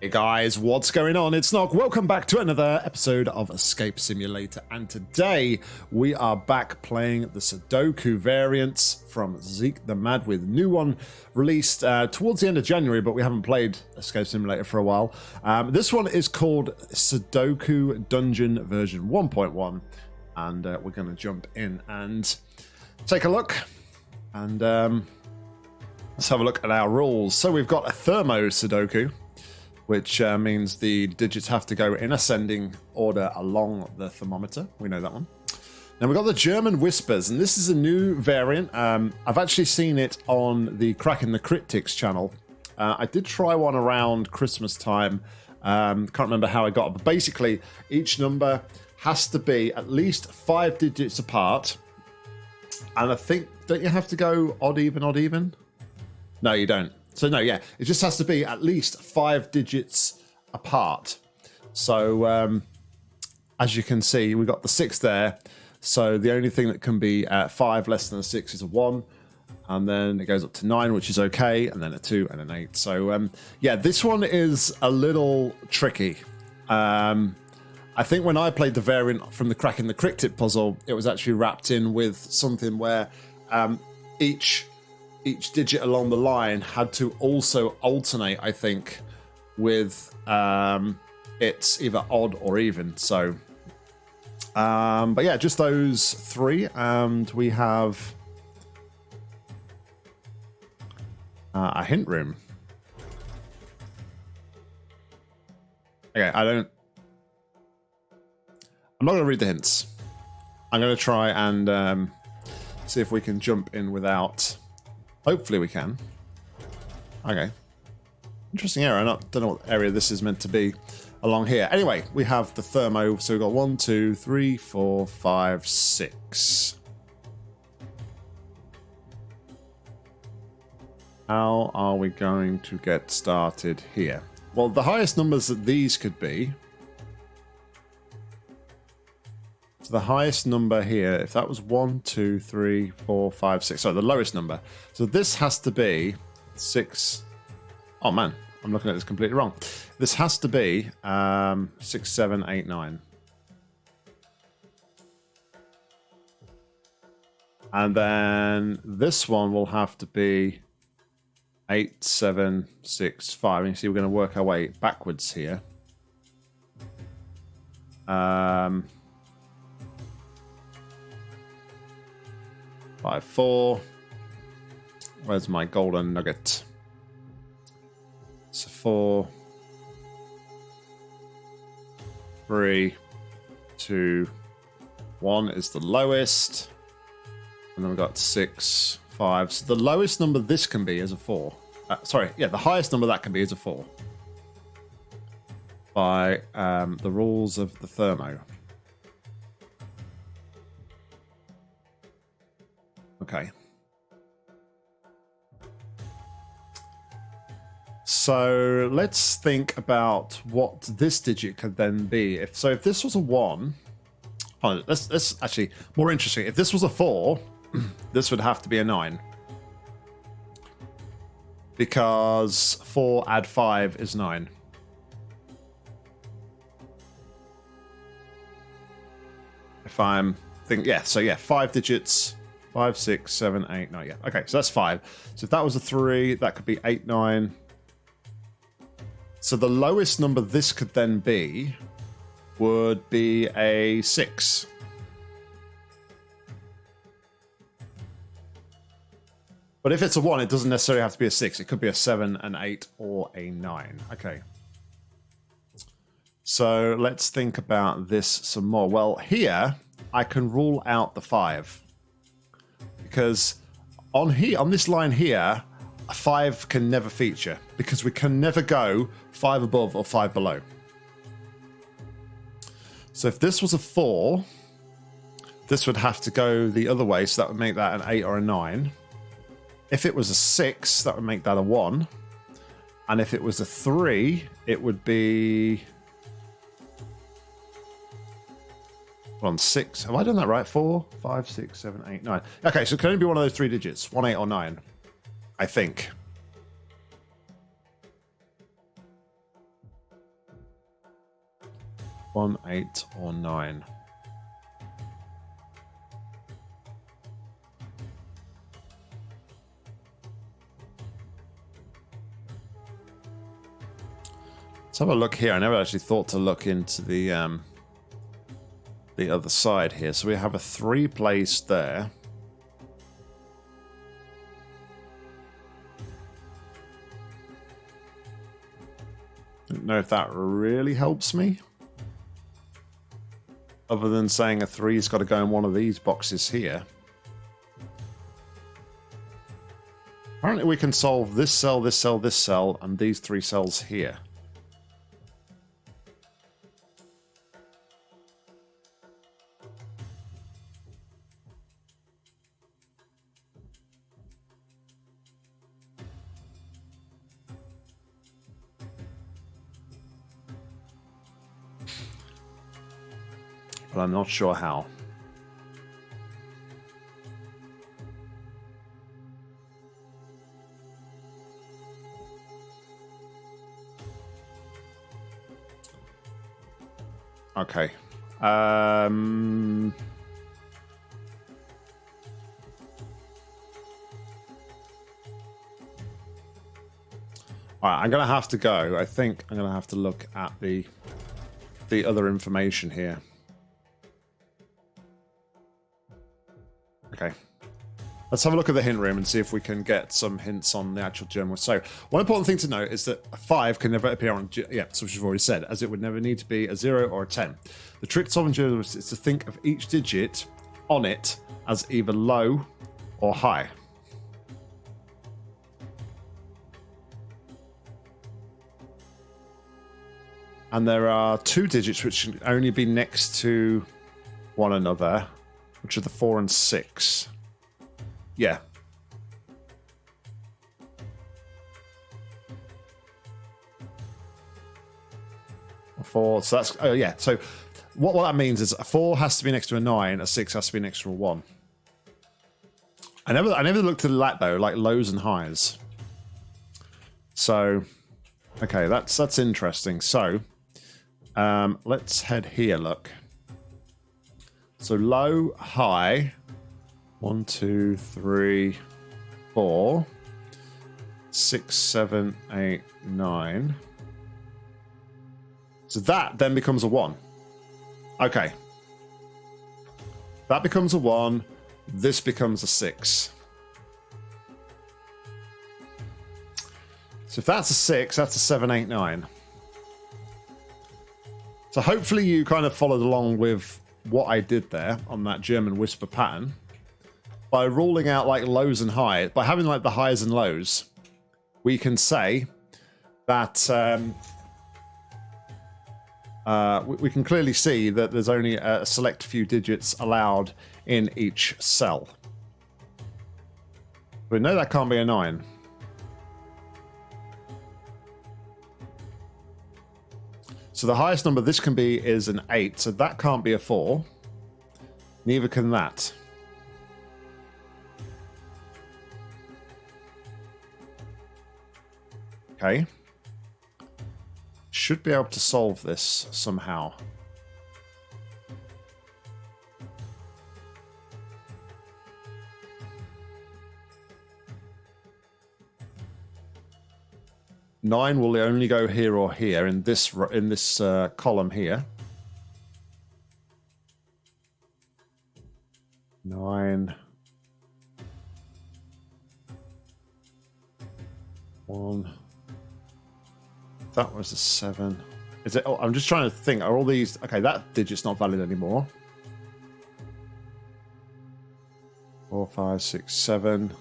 Hey guys, what's going on? It's Nog. Welcome back to another episode of Escape Simulator. And today we are back playing the Sudoku variants from Zeke the Mad with new one released uh, towards the end of January, but we haven't played Escape Simulator for a while. Um, this one is called Sudoku Dungeon version 1.1. And uh, we're going to jump in and take a look. And um, let's have a look at our rules. So we've got a Thermo Sudoku which uh, means the digits have to go in ascending order along the thermometer. We know that one. Now we've got the German Whispers, and this is a new variant. Um, I've actually seen it on the Cracking the Cryptic's channel. Uh, I did try one around Christmas time. Um, can't remember how I got it, but basically each number has to be at least five digits apart. And I think, don't you have to go odd, even, odd, even? No, you don't. So no, yeah, it just has to be at least five digits apart. So um, as you can see, we got the six there. So the only thing that can be at five less than a six is a one. And then it goes up to nine, which is okay, and then a two and an eight. So um, yeah, this one is a little tricky. Um, I think when I played the variant from the Cracking the Cryptic puzzle, it was actually wrapped in with something where um, each each digit along the line had to also alternate, I think, with um, it's either odd or even. So, um, but yeah, just those three, and we have uh, a hint room. Okay, I don't. I'm not going to read the hints. I'm going to try and um, see if we can jump in without Hopefully we can. Okay. Interesting area. I don't know what area this is meant to be along here. Anyway, we have the thermo. So we've got one, two, three, four, five, six. How are we going to get started here? Well, the highest numbers that these could be So the highest number here, if that was one, two, three, four, five, six. Sorry, the lowest number. So this has to be six. Oh man, I'm looking at this completely wrong. This has to be um, six, seven, eight, nine. And then this one will have to be eight, seven, six, five. And you see, we're going to work our way backwards here. Um, Five, four. Where's my golden nugget? So four, three, two, one is the lowest. And then we've got six, five. So the lowest number this can be is a four. Uh, sorry, yeah, the highest number that can be is a four. By um, the rules of the thermo. Okay. So let's think about what this digit could then be. If so, if this was a one, oh, let's let's actually more interesting. If this was a four, this would have to be a nine because four add five is nine. If I'm think yeah, so yeah, five digits Five, six, seven, eight, nine. Yeah. Okay, so that's five. So if that was a three, that could be eight, nine. So the lowest number this could then be would be a six. But if it's a one, it doesn't necessarily have to be a six. It could be a seven, an eight, or a nine. Okay. So let's think about this some more. Well, here I can rule out the five because on here on this line here, a five can never feature because we can never go five above or five below. So if this was a four, this would have to go the other way, so that would make that an eight or a nine. If it was a six, that would make that a one. And if it was a three, it would be on six. Have I done that right? Four, five, six, seven, eight, nine. Okay, so it can only be one of those three digits. One, eight, or nine. I think. One, eight, or nine. Let's have a look here. I never actually thought to look into the um, the other side here. So we have a three place there. Don't know if that really helps me. Other than saying a three's got to go in one of these boxes here. Apparently we can solve this cell, this cell, this cell, and these three cells here. But I'm not sure how. Okay. Um... All right, I'm going to have to go. I think I'm going to have to look at the the other information here. Okay. Let's have a look at the hint room and see if we can get some hints on the actual German. So, one important thing to note is that a 5 can never appear on... Yeah, so which we've already said, as it would never need to be a 0 or a 10. The trick to solving German is to think of each digit on it as either low or high. And there are two digits which can only be next to one another, which are the 4 and 6. Yeah. Four. So that's oh yeah. So what what that means is a four has to be next to a nine, a six has to be next to a one. I never I never looked at that though, like lows and highs. So okay, that's that's interesting. So um, let's head here. Look. So low, high. One, two, three, four, six, seven, eight, nine. So that then becomes a one. Okay. That becomes a one. This becomes a six. So if that's a six, that's a seven, eight, nine. So hopefully you kind of followed along with what I did there on that German whisper pattern by ruling out like lows and highs, by having like the highs and lows, we can say that um, uh, we, we, can clearly see that there's only a select few digits allowed in each cell. We know that can't be a 9. So the highest number this can be is an 8, so that can't be a 4. Neither can that. Okay. Should be able to solve this somehow. Nine will only go here or here in this in this uh, column here. Nine. One. That was a seven. Is it? Oh, I'm just trying to think. Are all these? Okay, that digit's not valid anymore. Four, five, six, seven.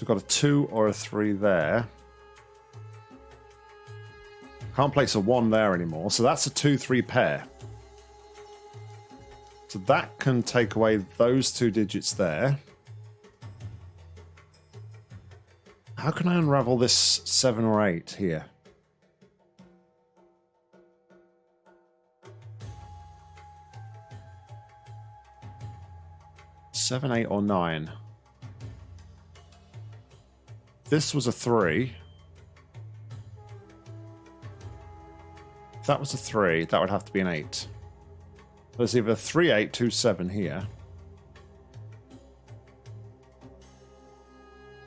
So we've got a two or a three there. Can't place a one there anymore. So that's a two, three pair. So that can take away those two digits there. How can I unravel this seven or eight here? Seven, eight, or nine. This was a three. that was a 3, that would have to be an 8. There's either 3, 8, 2, 7 here.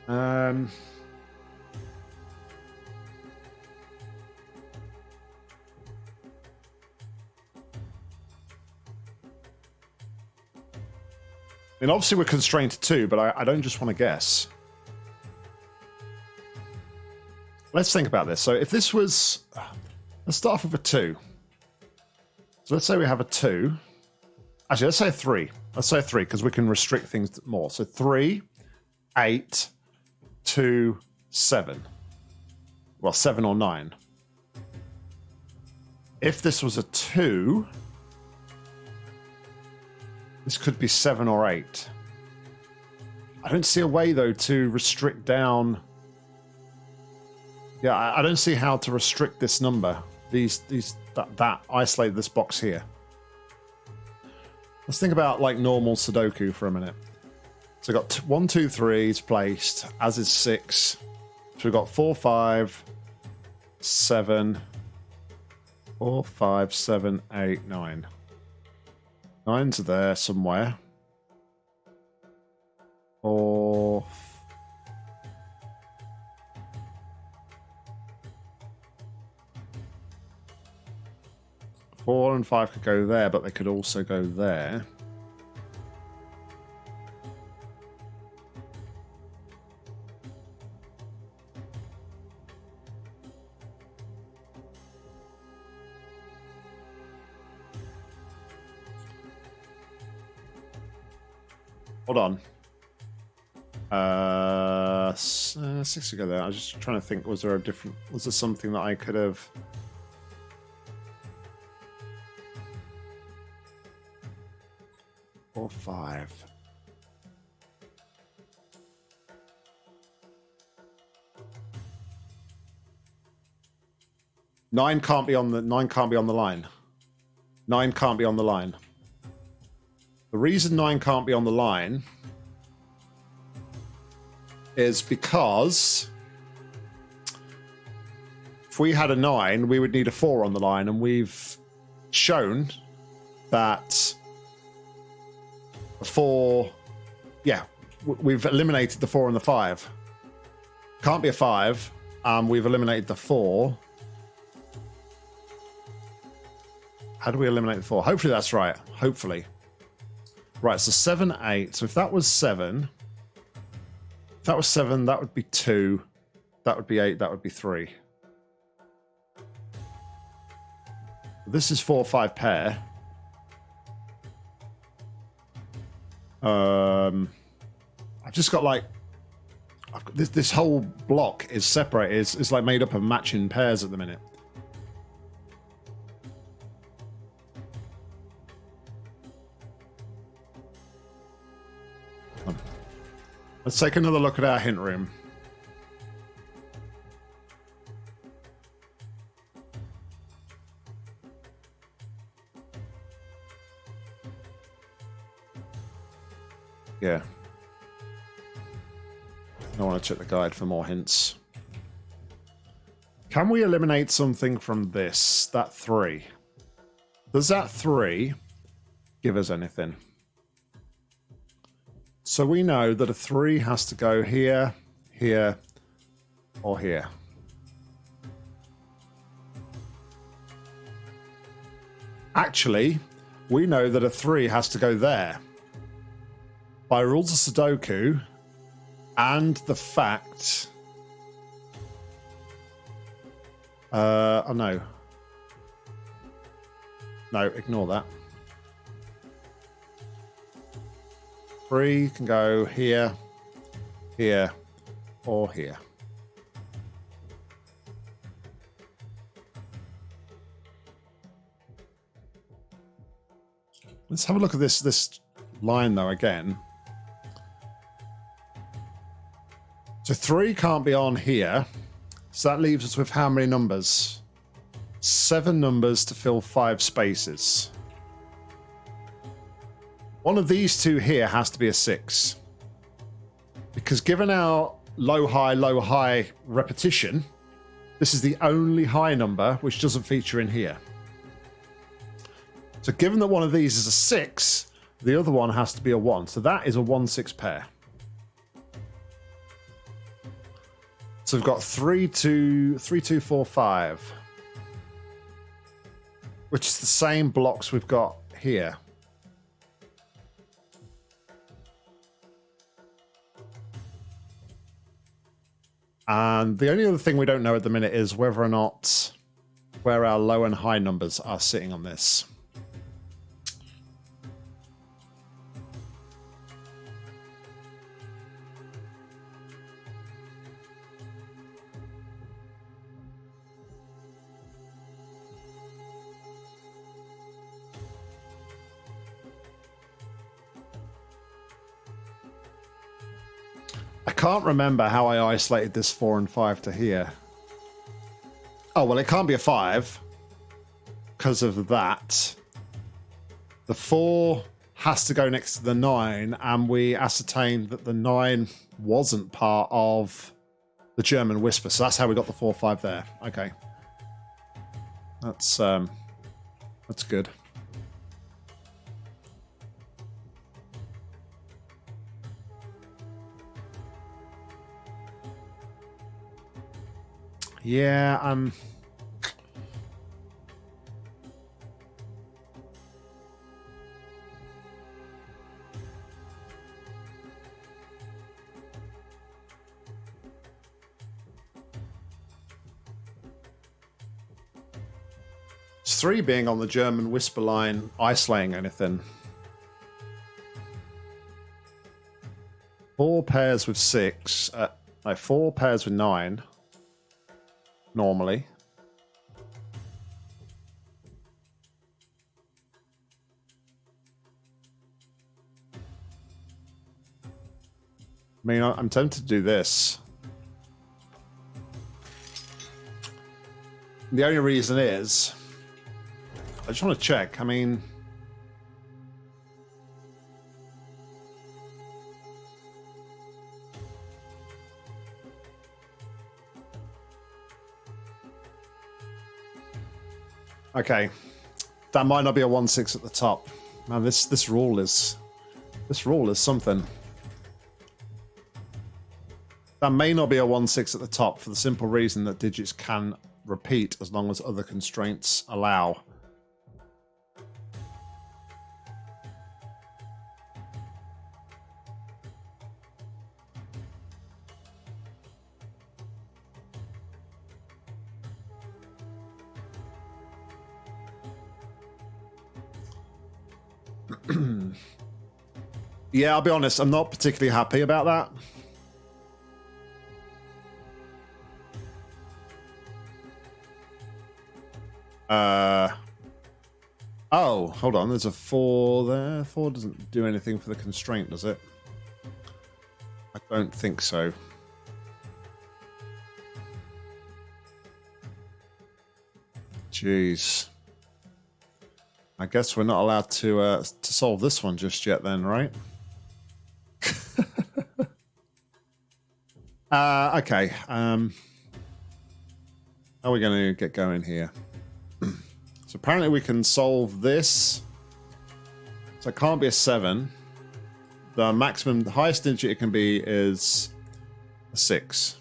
Um... I mean, obviously we're constrained to two, but I, I don't just want to guess. Let's think about this. So if this was... Let's start off with a two. So let's say we have a two. Actually, let's say a three. Let's say three, because we can restrict things more. So three, eight, two, seven. Well, seven or nine. If this was a two... This could be seven or eight. I don't see a way, though, to restrict down... Yeah, I, I don't see how to restrict this number. These, these, that, that, isolate this box here. Let's think about, like, normal Sudoku for a minute. So we've got one, two, three is placed, as is six. So we've got four, five, seven, four, five, seven, eight, nine. Nine's there somewhere. Or... Four and five could go there, but they could also go there. Hold on. Uh, uh, six ago there. I was just trying to think. Was there a different? Was there something that I could have? Four, five. Nine can't be on the nine can't be on the line. Nine can't be on the line. The reason 9 can't be on the line is because if we had a 9, we would need a 4 on the line, and we've shown that 4... Yeah, we've eliminated the 4 and the 5. Can't be a 5. Um, we've eliminated the 4. How do we eliminate the 4? Hopefully that's right. Hopefully. Right, so 7, 8. So if that was 7, if that was 7, that would be 2. That would be 8, that would be 3. This is 4, 5 pair. Um, I've just got like got this this whole block is separated. It's, it's like made up of matching pairs at the minute. Let's take another look at our hint room. Yeah. I want to check the guide for more hints. Can we eliminate something from this? That three. Does that three give us anything? So we know that a 3 has to go here, here, or here. Actually, we know that a 3 has to go there. By rules of Sudoku and the fact... Uh, oh no. No, ignore that. Three can go here, here, or here. Let's have a look at this this line though again. So three can't be on here. So that leaves us with how many numbers? Seven numbers to fill five spaces. One of these two here has to be a six. Because given our low, high, low, high repetition, this is the only high number which doesn't feature in here. So given that one of these is a 6, the other one has to be a 1. So that is a 1-6 pair. So we've got 3, 2, 3, 2, 4, 5. Which is the same blocks we've got here. And the only other thing we don't know at the minute is whether or not where our low and high numbers are sitting on this. Can't remember how I isolated this 4 and 5 to here. Oh, well, it can't be a 5 because of that. The 4 has to go next to the 9, and we ascertained that the 9 wasn't part of the German Whisper. So that's how we got the 4-5 there. Okay. That's, um, that's good. Yeah. It's three being on the German whisper line, isolating anything. Four pairs with six, uh, no, four pairs with nine normally. I mean, I'm tempted to do this. The only reason is, I just want to check. I mean, Okay. That might not be a 1-6 at the top. Man, this this rule is this rule is something. That may not be a 1-6 at the top for the simple reason that digits can repeat as long as other constraints allow. Yeah, I'll be honest, I'm not particularly happy about that. Uh, oh, hold on. There's a four there. Four doesn't do anything for the constraint, does it? I don't think so. Jeez. I guess we're not allowed to uh, to solve this one just yet then, right? Uh, okay. Um, how are we going to get going here? so apparently we can solve this. So it can't be a 7. The maximum, the highest digit it can be is a 6.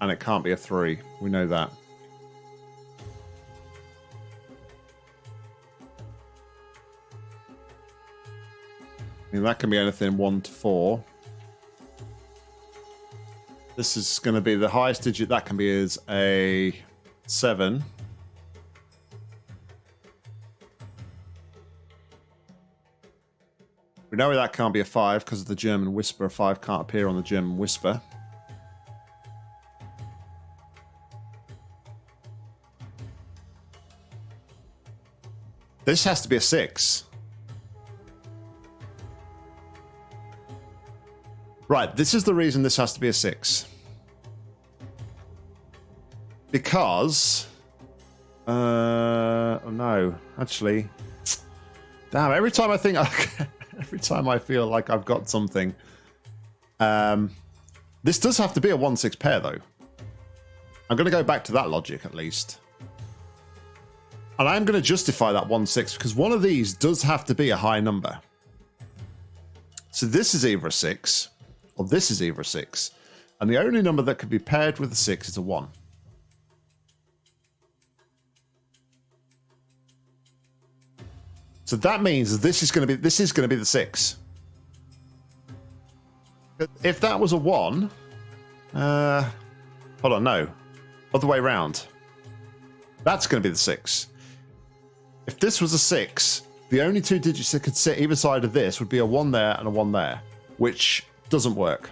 And it can't be a 3. We know that. I mean, that can be anything 1 to 4. This is going to be the highest digit that can be is a 7. We know that can't be a 5 because of the German Whisper. A 5 can't appear on the German Whisper. This has to be a 6. Right, this is the reason this has to be a 6. Because... Uh, oh no, actually... Damn, every time I think... every time I feel like I've got something... Um, this does have to be a 1-6 pair, though. I'm going to go back to that logic, at least. And I'm going to justify that 1 6 because one of these does have to be a high number. So this is either a 6 or this is either a 6. And the only number that could be paired with a 6 is a 1. So that means this is going to be this is going to be the 6. If that was a 1, uh, hold on, no. Other way around. That's going to be the 6. If this was a 6, the only two digits that could sit either side of this would be a 1 there and a 1 there, which doesn't work.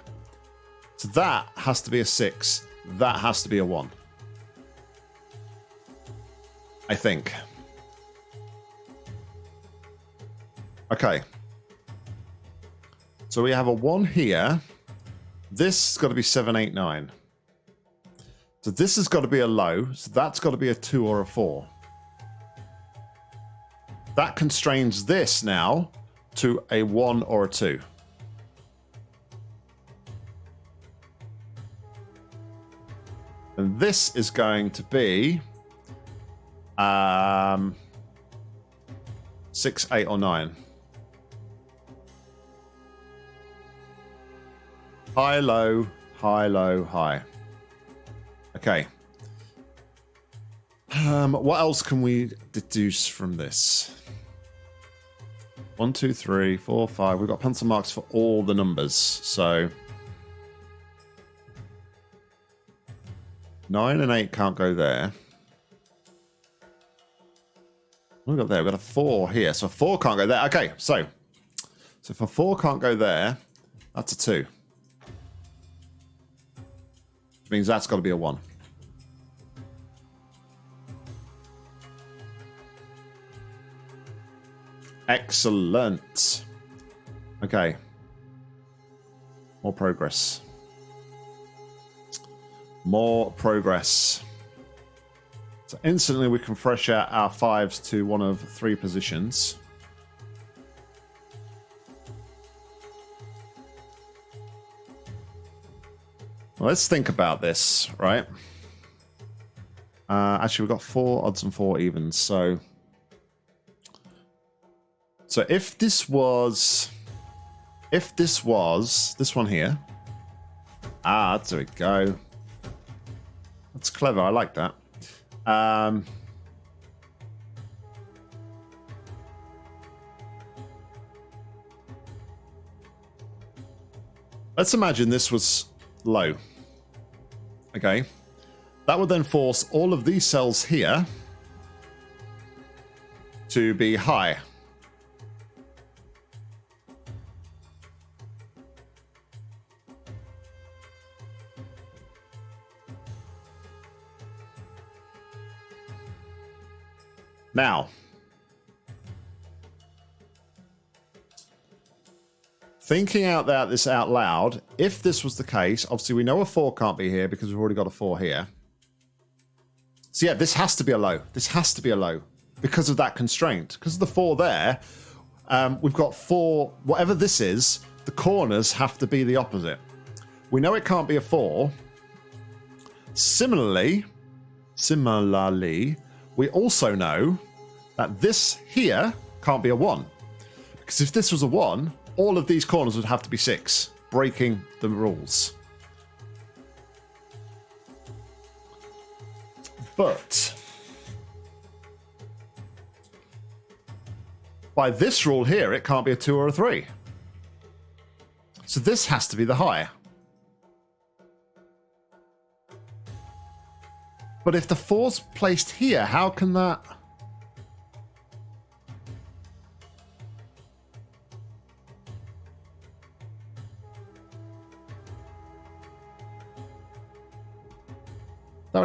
So that has to be a 6. That has to be a 1. I think. Okay. So we have a 1 here. This has got to be 789. So this has got to be a low. So that's got to be a 2 or a 4. That constrains this now to a 1 or a 2. And this is going to be um, 6, 8, or 9. High, low, high, low, high. Okay. Um, what else can we deduce from this? One, two, three, four, five. We've got pencil marks for all the numbers. So nine and eight can't go there. We've got there. We've got a four here. So four can't go there. Okay, so so if a four can't go there, that's a two. Which means that's got to be a one. Excellent. Okay. More progress. More progress. So instantly we can fresh out our fives to one of three positions. Let's think about this, right? Uh, actually, we've got four odds and four evens, so so if this was, if this was this one here, ah, there we go. That's clever. I like that. Um, let's imagine this was low. Okay. That would then force all of these cells here to be high. Now, thinking out that this out loud, if this was the case, obviously we know a 4 can't be here because we've already got a 4 here. So yeah, this has to be a low. This has to be a low because of that constraint. Because of the 4 there, um, we've got 4, whatever this is, the corners have to be the opposite. We know it can't be a 4. Similarly, similarly, we also know that this here can't be a 1. Because if this was a 1, all of these corners would have to be 6, breaking the rules. But by this rule here, it can't be a 2 or a 3. So this has to be the high. But if the 4's placed here, how can that...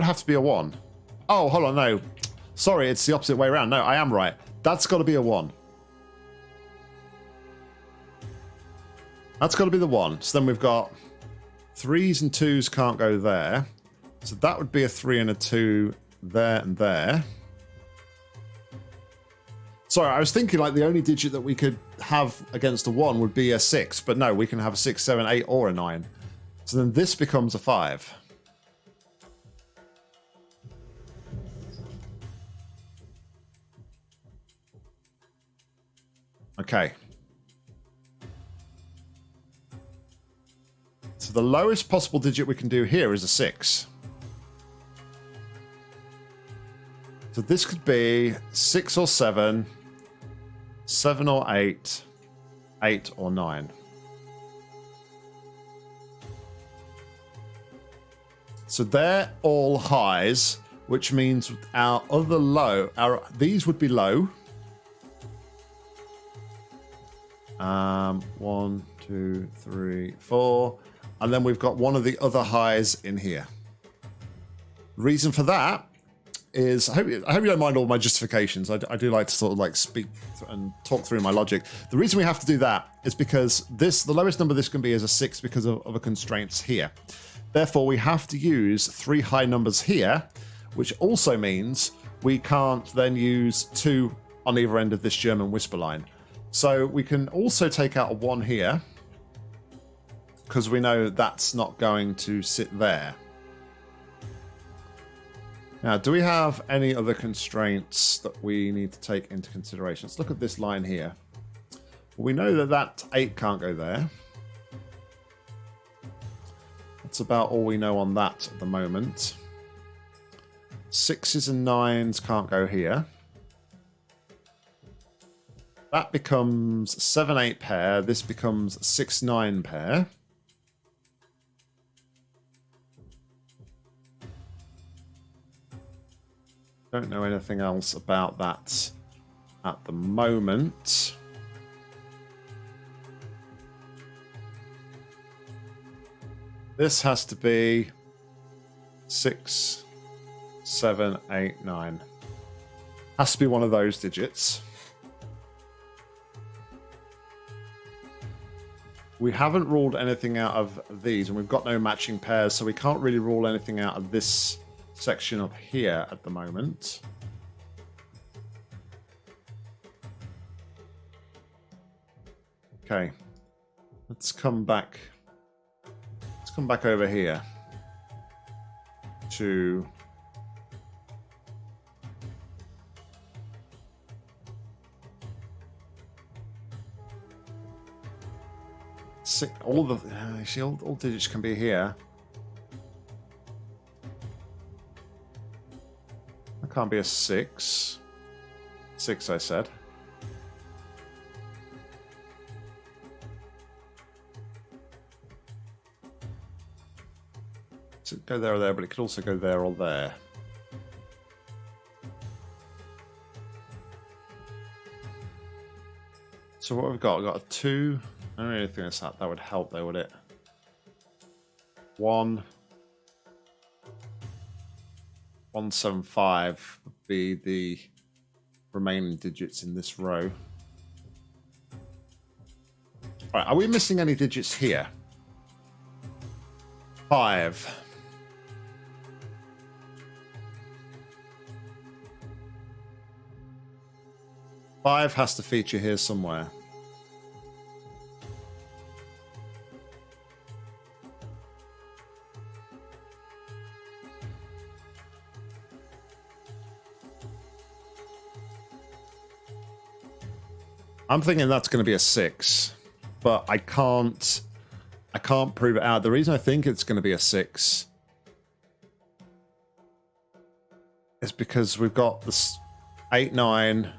have to be a 1. Oh, hold on, no. Sorry, it's the opposite way around. No, I am right. That's got to be a 1. That's got to be the 1. So then we've got 3s and 2s can't go there. So that would be a 3 and a 2 there and there. Sorry, I was thinking like the only digit that we could have against a 1 would be a 6. But no, we can have a six, seven, eight, or a 9. So then this becomes a 5. Okay. So the lowest possible digit we can do here is a 6. So this could be 6 or 7, 7 or 8, 8 or 9. So they're all highs, which means our other low, our these would be low. Um, one, two, three, four. And then we've got one of the other highs in here. Reason for that is, I hope, I hope you don't mind all my justifications. I, I do like to sort of like speak and talk through my logic. The reason we have to do that is because this, the lowest number this can be is a six because of, a constraints here. Therefore, we have to use three high numbers here, which also means we can't then use two on either end of this German whisper line. So we can also take out a one here because we know that's not going to sit there. Now, do we have any other constraints that we need to take into consideration? Let's look at this line here. We know that that 8 can't go there. That's about all we know on that at the moment. Sixes and nines can't go here. That becomes 7-8 pair. This becomes 6-9 pair. Don't know anything else about that at the moment. This has to be six, seven, eight, nine. Has to be one of those digits. We haven't ruled anything out of these, and we've got no matching pairs, so we can't really rule anything out of this section up here at the moment. Okay, let's come back. Let's come back over here to all the uh, see all, all digits can be here. That can't be a six. Six, I said. So go there or there, but it could also go there or there. So what we've got, we've got a two. I don't really think that that would help though, would it? One. 175 would be the remaining digits in this row. Right, are we missing any digits here? Five. Five has to feature here somewhere. I'm thinking that's going to be a six, but I can't. I can't prove it out. The reason I think it's going to be a six is because we've got this eight nine,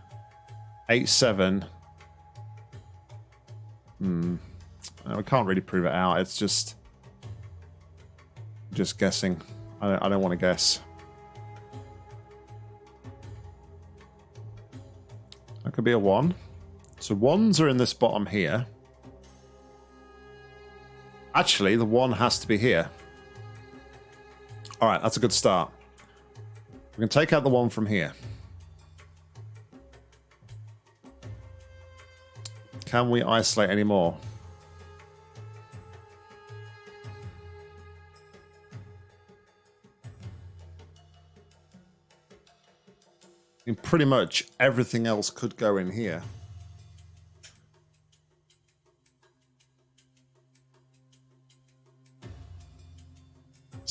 eight seven. Hmm. I can't really prove it out. It's just just guessing. I, I don't want to guess. That could be a one. So ones are in this bottom here. Actually, the one has to be here. All right, that's a good start. We can take out the one from here. Can we isolate any more? I mean, pretty much everything else could go in here.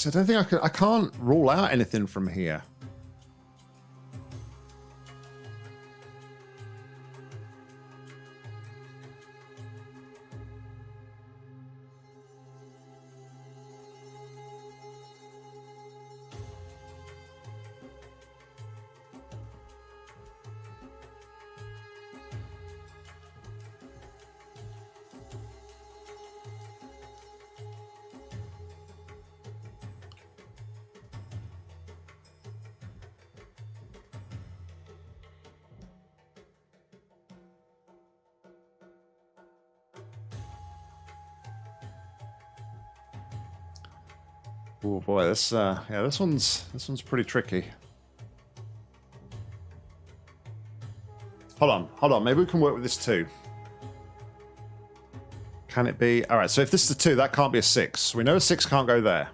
So I don't think I can. I can't rule out anything from here. This uh, yeah, this one's this one's pretty tricky. Hold on, hold on. Maybe we can work with this too. Can it be? All right. So if this is a two, that can't be a six. We know a six can't go there.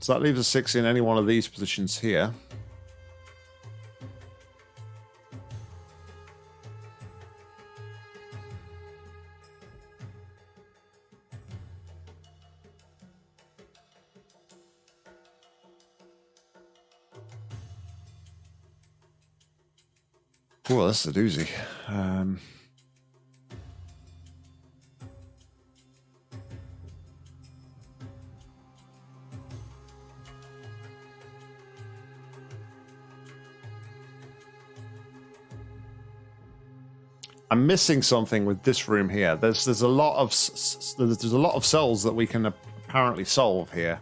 So that leaves a six in any one of these positions here. That's a doozy. Um, I'm missing something with this room here. There's there's a lot of there's a lot of cells that we can apparently solve here.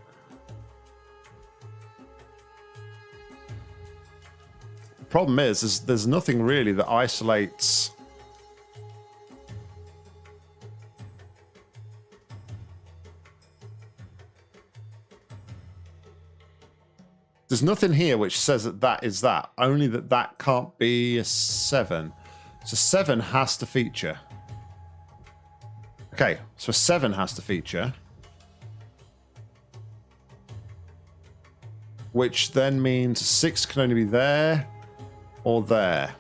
Problem is, is there's nothing really that isolates. There's nothing here which says that that is that. Only that that can't be a seven. So 7 has to feature. Okay, so 7 has to feature. Which then means 6 can only be there or there.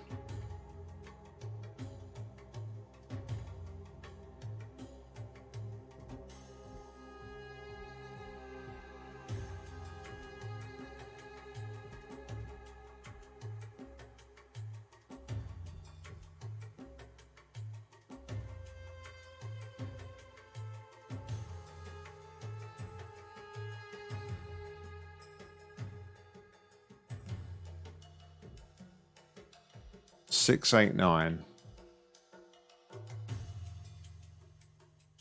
Six, eight, nine.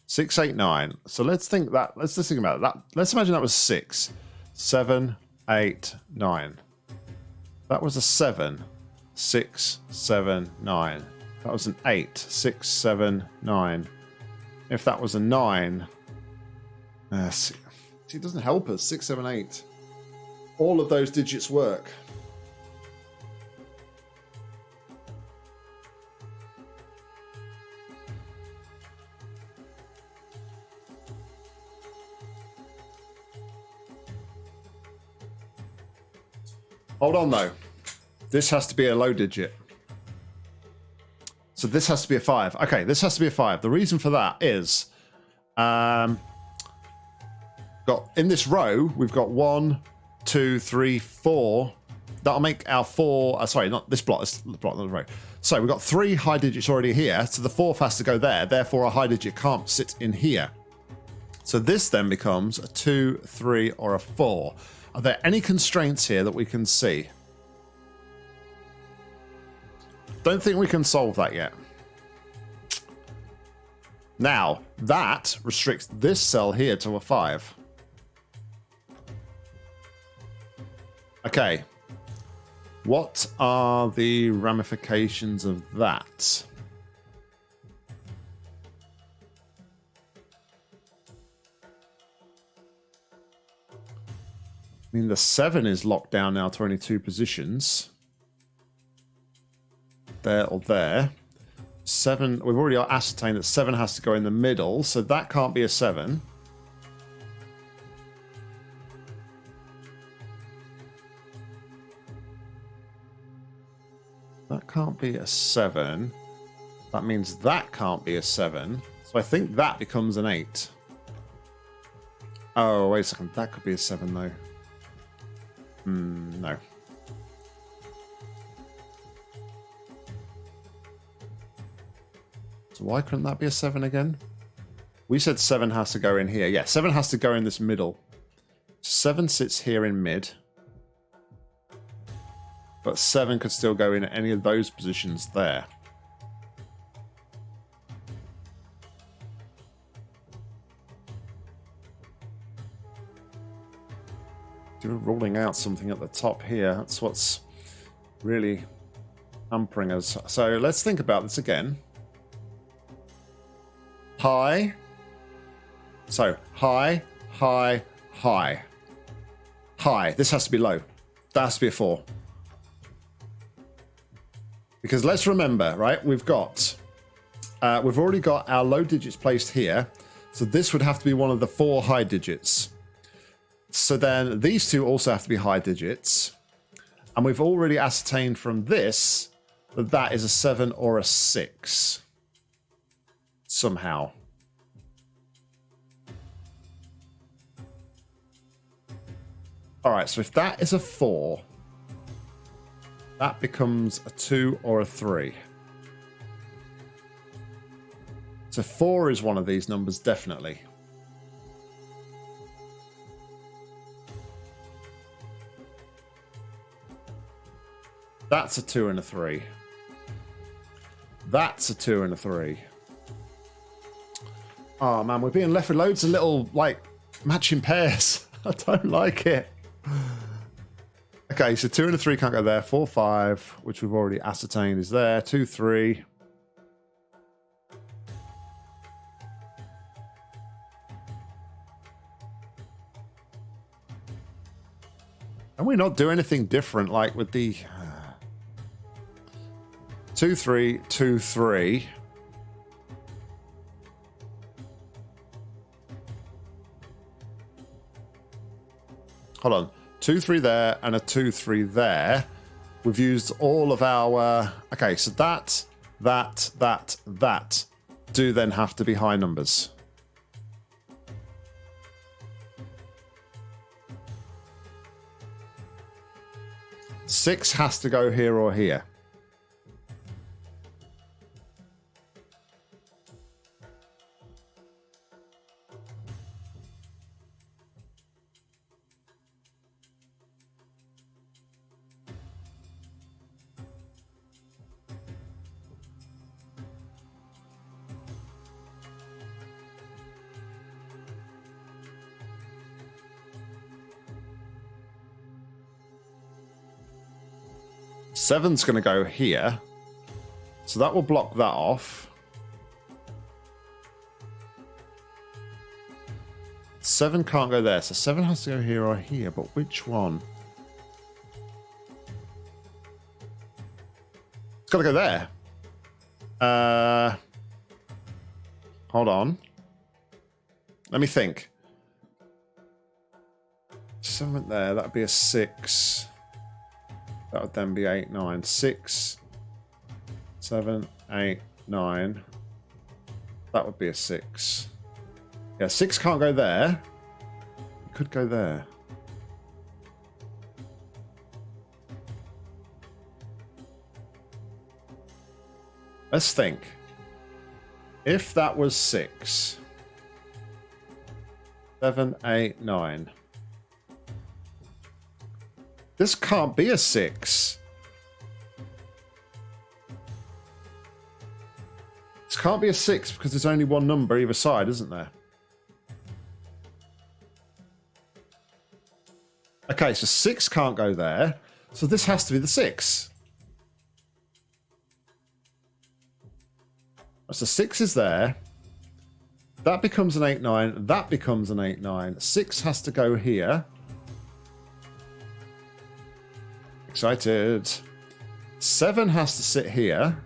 Six, eight, nine. So let's think that. Let's just think about that. Let's imagine that was six, seven, eight, nine. That was a seven, six, seven, nine. That was an eight, six, seven, nine. If that was a nine, uh, see, it doesn't help us. Six, seven, eight. All of those digits work. Hold on though. This has to be a low digit. So this has to be a five. Okay, this has to be a five. The reason for that is, um, got in this row we've got one, two, three, four. That'll make our four. Uh, sorry, not this block. This block on the row. So we've got three high digits already here. So the fourth has to go there. Therefore, a high digit can't sit in here. So this then becomes a two, three, or a four. Are there any constraints here that we can see? Don't think we can solve that yet. Now, that restricts this cell here to a 5. Okay. What are the ramifications of that? I mean, the 7 is locked down now to only two positions. There or there. 7, we've already ascertained that 7 has to go in the middle, so that can't be a 7. That can't be a 7. That means that can't be a 7. So I think that becomes an 8. Oh, wait a second. That could be a 7, though. Mm, no. So why couldn't that be a 7 again? We said 7 has to go in here. Yeah, 7 has to go in this middle. 7 sits here in mid. But 7 could still go in any of those positions there. Ruling out something at the top here. That's what's really hampering us. So let's think about this again. High. So high, high, high. High. This has to be low. That has to be a four. Because let's remember, right? We've got, uh, we've already got our low digits placed here. So this would have to be one of the four high digits. So then these two also have to be high digits. And we've already ascertained from this that that is a 7 or a 6. Somehow. Alright, so if that is a 4, that becomes a 2 or a 3. So 4 is one of these numbers, definitely. That's a 2 and a 3. That's a 2 and a 3. Oh man, we're being left with loads of little, like, matching pairs. I don't like it. Okay, so 2 and a 3 can't go there. 4, 5, which we've already ascertained is there. 2, 3. And we not do anything different, like with the Two, three, two, three. Hold on. Two, three there and a two, three there. We've used all of our... Okay, so that, that, that, that do then have to be high numbers. Six has to go here or here. Seven's going to go here. So that will block that off. Seven can't go there. So seven has to go here or here. But which one? It's got to go there. Uh, hold on. Let me think. Seven there. That'd be a six. That would then be 8, 9, 6, 7, 8, 9. That would be a 6. Yeah, 6 can't go there. It could go there. Let's think. If that was 6, 7, 8, 9. This can't be a six. This can't be a six because there's only one number either side, isn't there? Okay, so six can't go there. So this has to be the six. So six is there. That becomes an 8-9. That becomes an 8-9. Six has to go here. Excited. Seven has to sit here.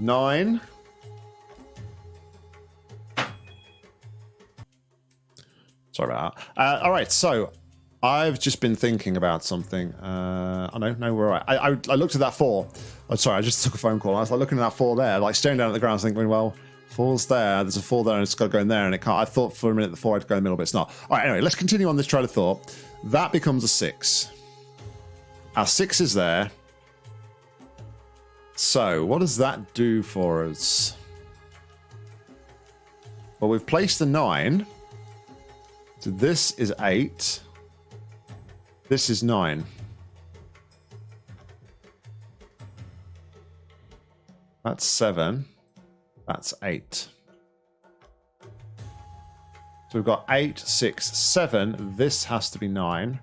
Nine. Sorry about that. Uh, all right, so I've just been thinking about something. Uh, I don't know where I, I, I looked at that four. Oh, sorry, I just took a phone call. I was like looking at that four there, like staring down at the ground, thinking, well, four's there. There's a four there, and it's got to go in there, and it can't. I thought for a minute the four had to go in the middle, but it's not. All right, anyway, let's continue on this train of thought. That becomes a six. Our six is there. So, what does that do for us? Well, we've placed the nine. So this is eight. This is nine. That's seven. That's eight. So we've got eight, six, seven. This has to be nine.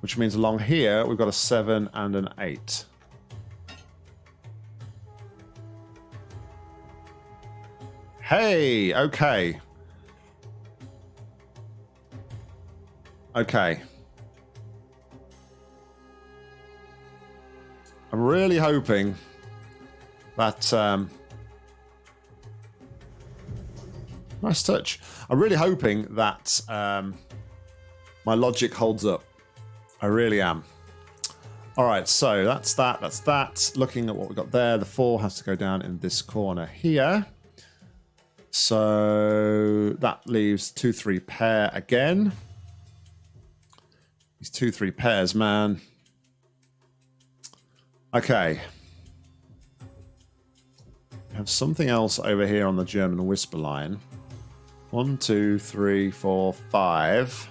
Which means along here, we've got a seven and an eight. Hey, okay. Okay. I'm really hoping that um, nice touch. I'm really hoping that um, my logic holds up. I really am. All right, so that's that. That's that. Looking at what we've got there, the four has to go down in this corner here. So that leaves two, three pair again. These two, three pairs, man. Okay. We have something else over here on the German whisper line. One, two, three, four, five.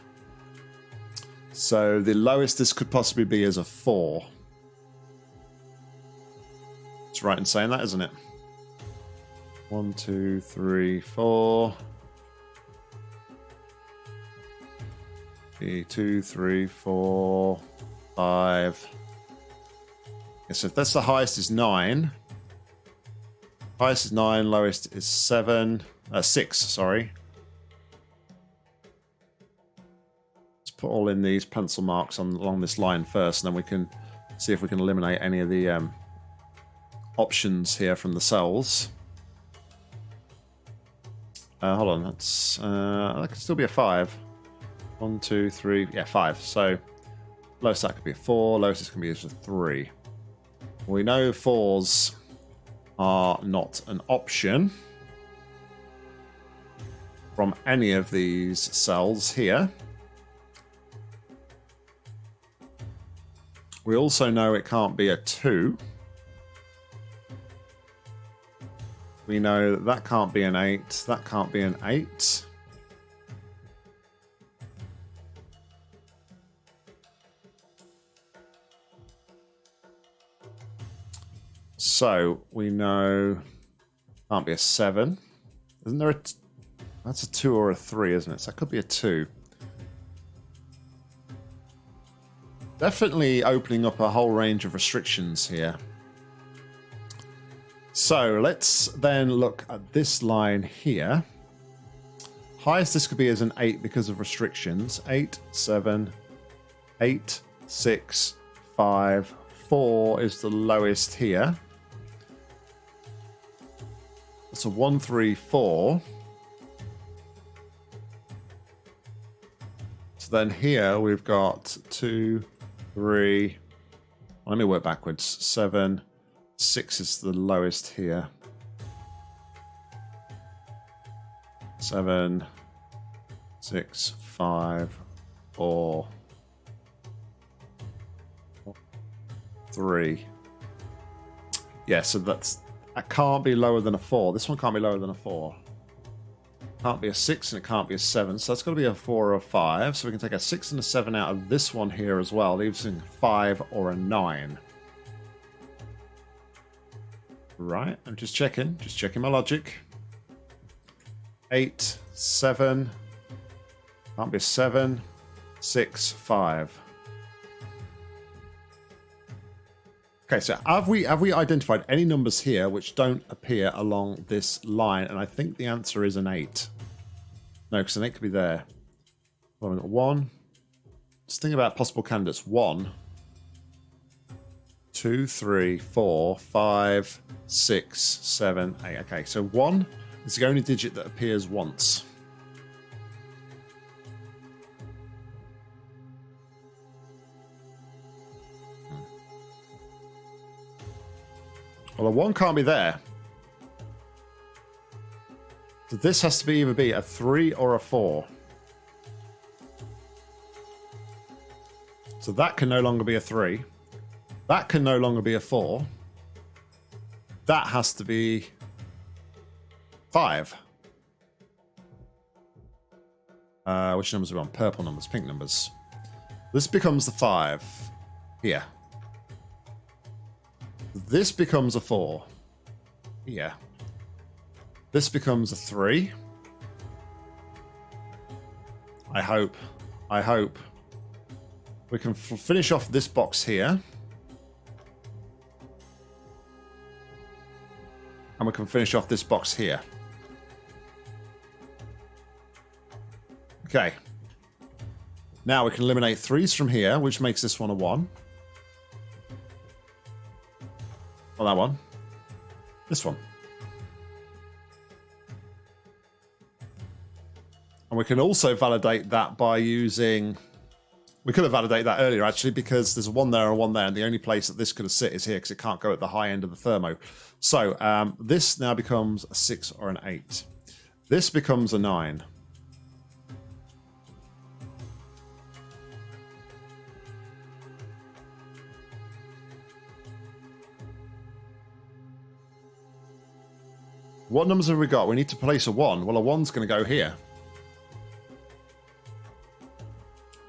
So the lowest this could possibly be is a four. It's right in saying that, isn't it? One, two, three, four. Okay, two, three, four, five. So if that's the highest is nine. Highest is nine, lowest is seven. Uh, six, sorry. Let's put all in these pencil marks on along this line first, and then we can see if we can eliminate any of the um, options here from the cells. Uh, hold on, that's uh, that could still be a five. One, two, three, yeah, five. So lowest that could be a four, lowest can be a three. We know fours are not an option from any of these cells here. We also know it can't be a two. We know that, that can't be an 8. That can't be an 8. So we know can't be a 7. Isn't there a... That's a 2 or a 3, isn't it? So that could be a 2. Definitely opening up a whole range of restrictions here. So let's then look at this line here. Highest this could be is an 8 because of restrictions. 8, 7, 8, 6, 5, 4 is the lowest here. So 1, 3, 4. So then here we've got 2, 3, let me work backwards, 7, Six is the lowest here. Seven, six, five, four, three. Yeah, so that's that can't be lower than a four. This one can't be lower than a four. Can't be a six and it can't be a seven. So that's got to be a four or a five. So we can take a six and a seven out of this one here as well, leaving five or a nine. Right, I'm just checking, just checking my logic. Eight, seven, can't be seven, six, five. Okay, so have we have we identified any numbers here which don't appear along this line? And I think the answer is an eight. No, because an eight could be there. Well, I've got One. Just think about possible candidates. One two, three, four, five, six, seven, eight. Okay, so one is the only digit that appears once. Well, a one can't be there. So this has to be either be a three or a four. So that can no longer be a three. That can no longer be a 4. That has to be 5. Uh, which numbers are we on? Purple numbers, pink numbers. This becomes the 5 here. This becomes a 4. Yeah. This becomes a 3. I hope. I hope. We can finish off this box here. And we can finish off this box here. Okay. Now we can eliminate threes from here, which makes this one a one. That one. This one. And we can also validate that by using... We could have validated that earlier, actually, because there's one there and one there, and the only place that this could have sit is here, because it can't go at the high end of the thermo. So um, this now becomes a 6 or an 8. This becomes a 9. What numbers have we got? We need to place a 1. Well, a 1's going to go here.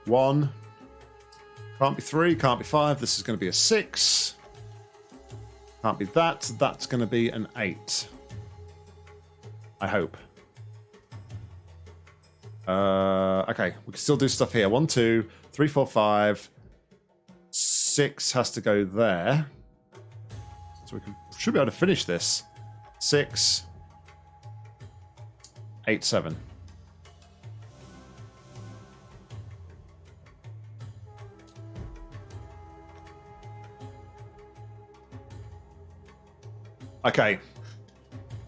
1. Can't be 3, can't be 5. This is going to be a 6. Can't be that. That's going to be an 8. I hope. Uh, okay, we can still do stuff here. 1, 2, 3, 4, 5. 6 has to go there. So we can, should be able to finish this. 6, 8, 7. Okay.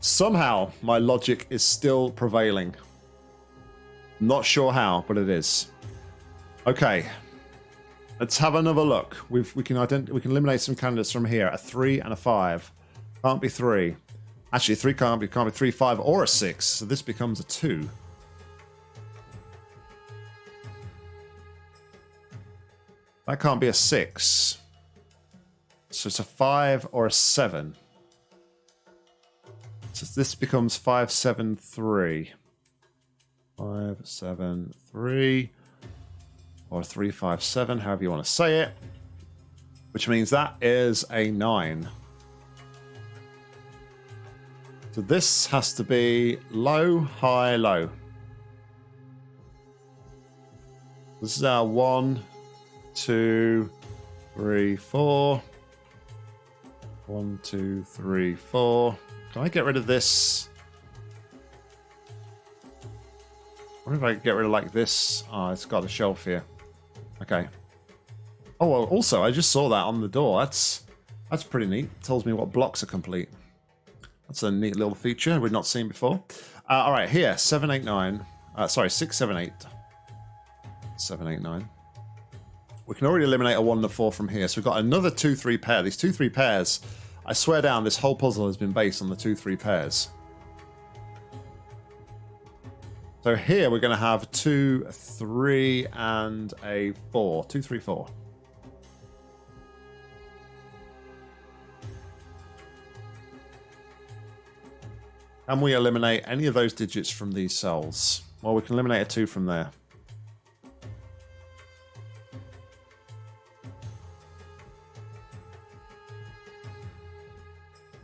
Somehow, my logic is still prevailing. Not sure how, but it is. Okay. Let's have another look. We've, we can ident we can eliminate some candidates from here. A three and a five. Can't be three. Actually, three can't be can't be three, five, or a six. So this becomes a two. That can't be a six. So it's a five or a seven. So this becomes 573. 573 or 357, however you want to say it. Which means that is a 9. So this has to be low, high, low. This is our one, two, three, four. One, two, three, four. Can I get rid of this? What if I get rid of like this? Oh, it's got a shelf here. Okay. Oh, well, also, I just saw that on the door. That's that's pretty neat. It tells me what blocks are complete. That's a neat little feature we've not seen before. Uh, all right, here, 789. Uh, sorry, 678. 789. We can already eliminate a 1 and a 4 from here. So we've got another 2-3 pair. These 2-3 pairs I swear down, this whole puzzle has been based on the 2-3 pairs. So here we're going to have 2, 3, and a 4. 2, 3, 4. Can we eliminate any of those digits from these cells? Well, we can eliminate a 2 from there.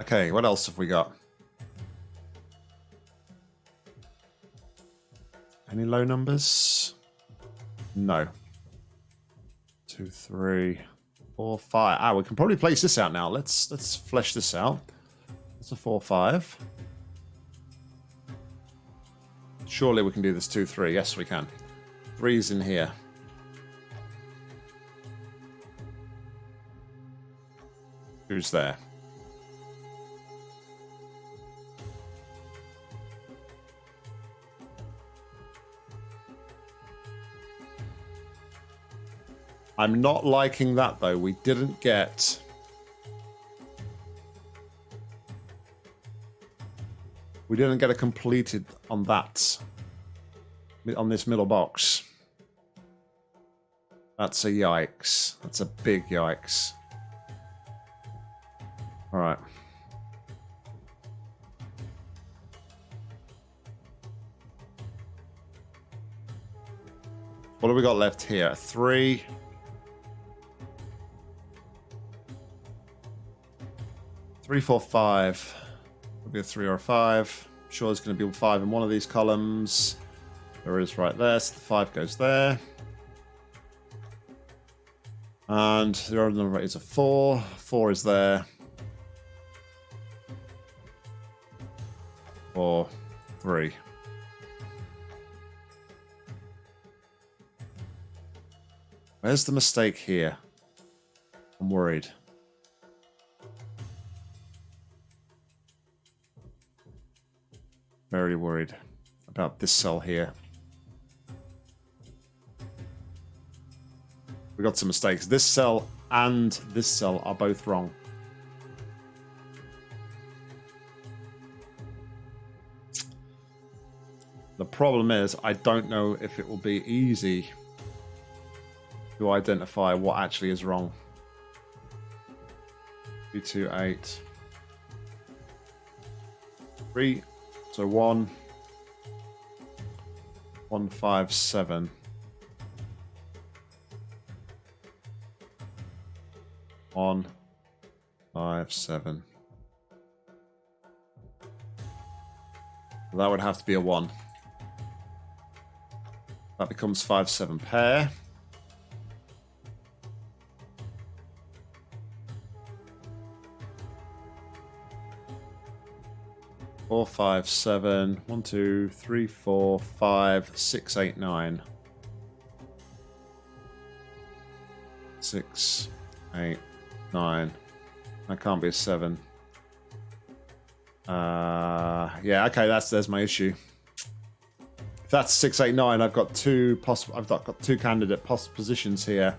Okay, what else have we got? Any low numbers? No. Two, three, four, five. Ah, we can probably place this out now. Let's let's flesh this out. It's a four, five. Surely we can do this two, three. Yes, we can. Three's in here. Who's there? I'm not liking that, though. We didn't get... We didn't get a completed on that. On this middle box. That's a yikes. That's a big yikes. Alright. What have we got left here? Three... Three, four, five. It'll be a three or a five. I'm sure there's going to be a five in one of these columns. There is right there, so the five goes there. And the other number is a four. Four is there. Four, three. Where's the mistake here? I'm worried. Very worried about this cell here. We got some mistakes. This cell and this cell are both wrong. The problem is, I don't know if it will be easy to identify what actually is wrong. 228. 3. So 1. 157. One, five, seven. That would have to be a one. That becomes five, seven pair. Four, five, seven. One, two, three, four, five, six, eight, nine. Six, eight, nine. That can't be a seven. Uh, yeah, okay, that's there's my issue. If that's six, eight, nine, I've got two possible. I've got, two candidate poss positions here.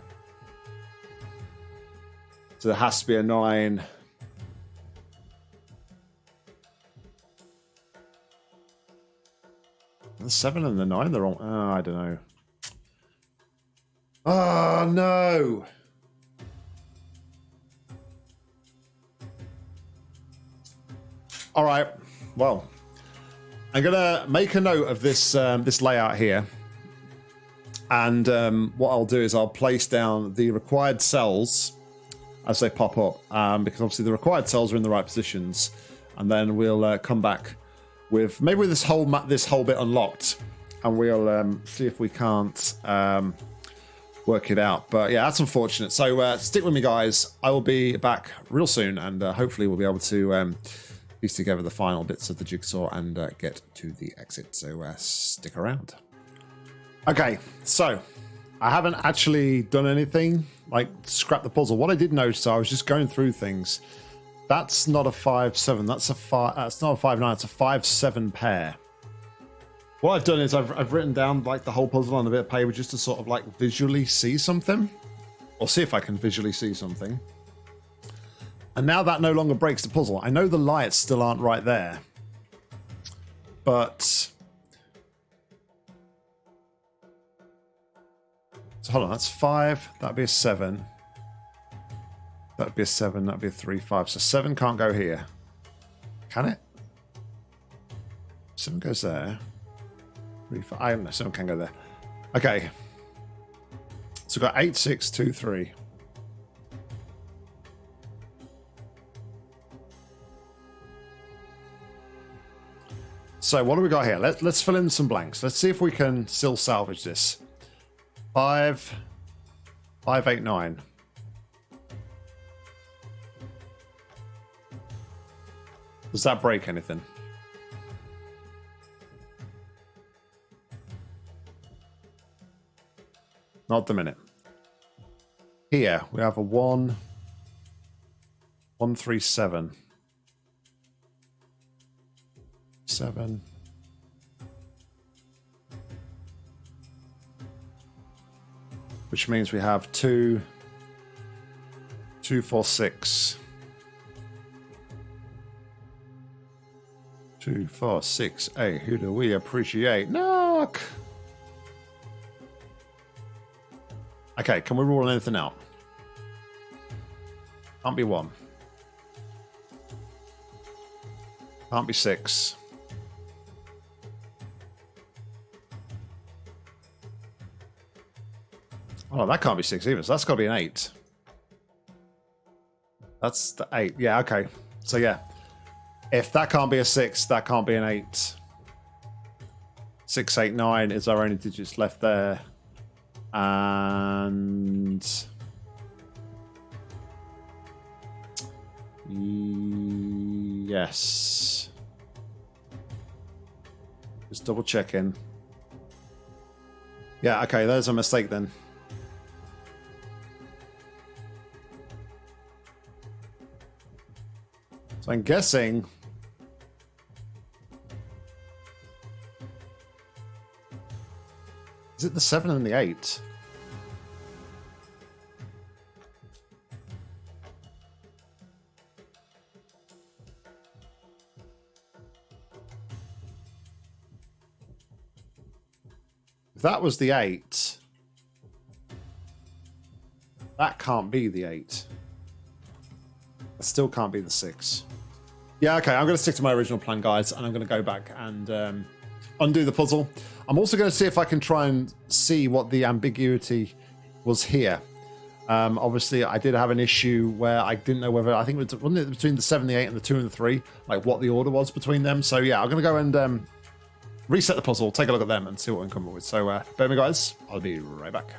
So there has to be a nine. The seven and the nine, they're all. Oh, I don't know. Oh no! All right. Well, I'm gonna make a note of this um, this layout here, and um, what I'll do is I'll place down the required cells as they pop up, um, because obviously the required cells are in the right positions, and then we'll uh, come back with maybe with this whole this whole bit unlocked, and we'll um, see if we can't um, work it out. But yeah, that's unfortunate. So uh, stick with me, guys. I will be back real soon, and uh, hopefully we'll be able to um, piece together the final bits of the jigsaw and uh, get to the exit. So uh, stick around. Okay, so I haven't actually done anything like scrap the puzzle. What I did notice, I was just going through things. That's not a five seven. That's a five. That's not a five nine. It's a five seven pair. What I've done is I've I've written down like the whole puzzle on a bit of paper just to sort of like visually see something, or see if I can visually see something. And now that no longer breaks the puzzle. I know the lights still aren't right there. But... So hold on, that's five. That'd be a seven. That'd be a seven. That'd be a three, five. So seven can't go here. Can it? Seven goes there. Three, five. I don't know. Seven can go there. Okay. So we've got eight, six, two, three. So what do we got here? Let, let's fill in some blanks. Let's see if we can still salvage this. Five, five, eight, nine. Does that break anything? Not the minute. Here we have a one, one, three, seven. seven. Which means we have two, two, four, six. Two, four, six, eight. Who do we appreciate? Knock! Okay, can we rule anything out? Can't be one. Can't be six. Oh, that can't be six either. So that's got to be an eight. That's the eight. Yeah, okay. So yeah. If that can't be a six, that can't be an eight. Six, eight, nine is our only digits left there. And yes. Just double checking. Yeah, okay, there's a mistake then. So I'm guessing Is it the 7 and the 8? If that was the 8, that can't be the 8. It still can't be the 6. Yeah, okay, I'm going to stick to my original plan, guys, and I'm going to go back and um, undo the puzzle. I'm also going to see if I can try and see what the ambiguity was here. Um, obviously, I did have an issue where I didn't know whether I think it was wasn't it between the seven, the eight, and the two and the three, like what the order was between them. So yeah, I'm going to go and um, reset the puzzle, take a look at them, and see what we can come up with. So, uh, bear me, guys. I'll be right back.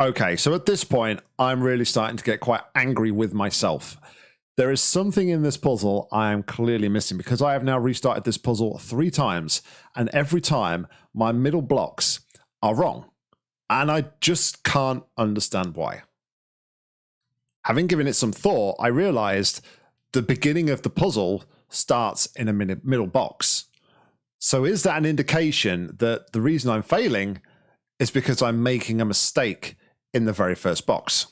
Okay, so at this point, I'm really starting to get quite angry with myself. There is something in this puzzle I am clearly missing because I have now restarted this puzzle three times, and every time my middle blocks are wrong. And I just can't understand why. Having given it some thought, I realized the beginning of the puzzle starts in a middle box. So is that an indication that the reason I'm failing is because I'm making a mistake in the very first box?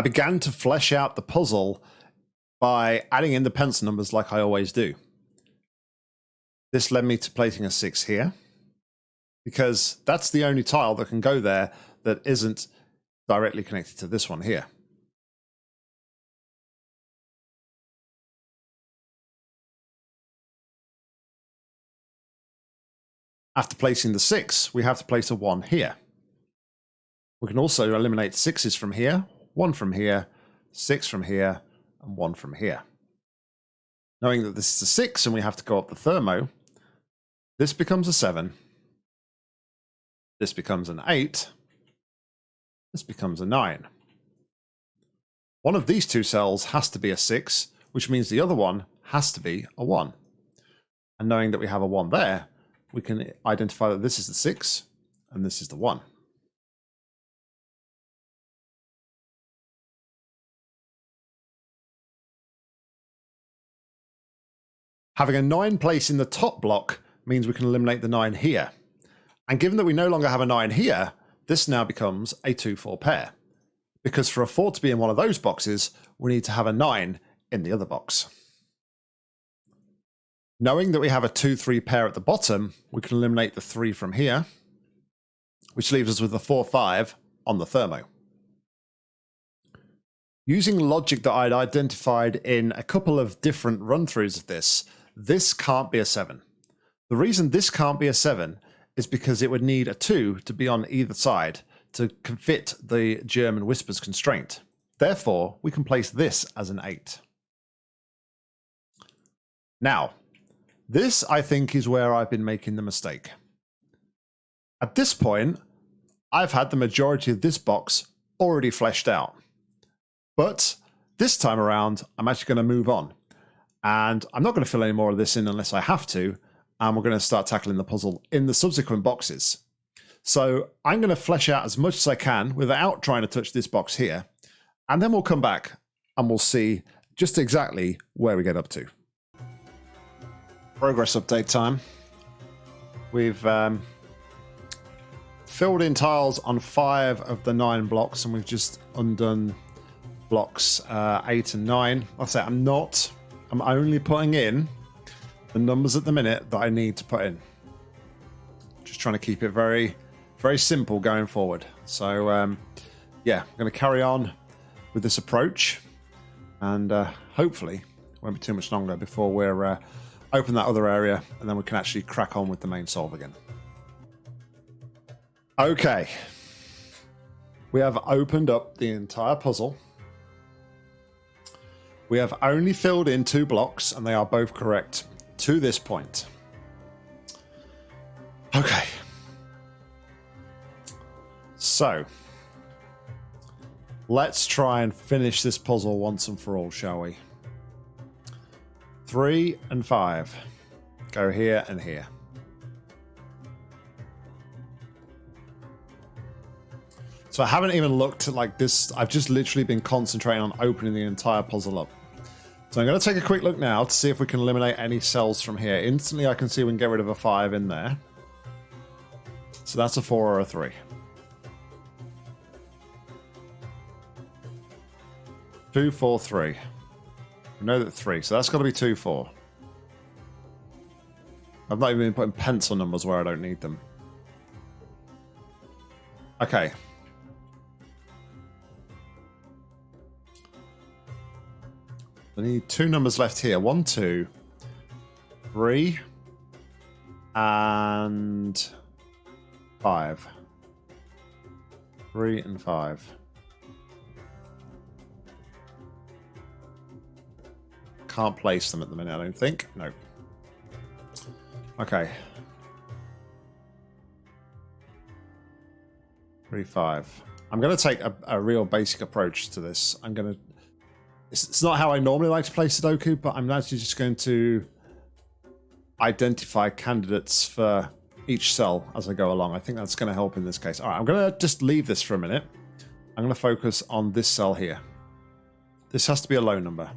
I began to flesh out the puzzle by adding in the pencil numbers like I always do. This led me to placing a 6 here because that's the only tile that can go there that isn't directly connected to this one here. After placing the 6, we have to place a 1 here. We can also eliminate 6s from here, one from here, six from here, and one from here. Knowing that this is a six and we have to go up the thermo, this becomes a seven. This becomes an eight. This becomes a nine. One of these two cells has to be a six, which means the other one has to be a one. And knowing that we have a one there, we can identify that this is the six and this is the one. Having a 9 place in the top block means we can eliminate the 9 here. And given that we no longer have a 9 here, this now becomes a 2-4 pair. Because for a 4 to be in one of those boxes, we need to have a 9 in the other box. Knowing that we have a 2-3 pair at the bottom, we can eliminate the 3 from here, which leaves us with a 4-5 on the thermo. Using logic that I'd identified in a couple of different run-throughs of this, this can't be a 7. The reason this can't be a 7 is because it would need a 2 to be on either side to fit the German whispers constraint. Therefore, we can place this as an 8. Now, this I think is where I've been making the mistake. At this point, I've had the majority of this box already fleshed out. But this time around, I'm actually going to move on. And I'm not going to fill any more of this in unless I have to. And we're going to start tackling the puzzle in the subsequent boxes. So I'm going to flesh out as much as I can without trying to touch this box here. And then we'll come back and we'll see just exactly where we get up to. Progress update time. We've um, filled in tiles on five of the nine blocks and we've just undone blocks uh, eight and nine. Like I say, I'm not I'm only putting in the numbers at the minute that I need to put in. Just trying to keep it very, very simple going forward. So, um, yeah, I'm going to carry on with this approach, and uh, hopefully, won't be too much longer before we're uh, open that other area, and then we can actually crack on with the main solve again. Okay, we have opened up the entire puzzle We have only filled in two blocks, and they are both correct to this point. Okay. So, let's try and finish this puzzle once and for all, shall we? Three and five. Go here and here. So I haven't even looked at like this. I've just literally been concentrating on opening the entire puzzle up. So I'm going to take a quick look now to see if we can eliminate any cells from here. Instantly I can see we can get rid of a 5 in there. So that's a 4 or a 3. Two, four, three. We know that three, so that's got to be two, four. I've not even been putting pencil numbers where I don't need them. Okay. I need two numbers left here. One, two, three, and five. Three and five. Can't place them at the minute, I don't think. No. Okay. Three, five. I'm going to take a, a real basic approach to this. I'm going to it's, it's not how I normally like to play Sudoku, but I'm actually just going to identify candidates for each cell as I go along. I think that's going to help in this case. All right, I'm going to just leave this for a minute. I'm going to focus on this cell here. This has to be a low number.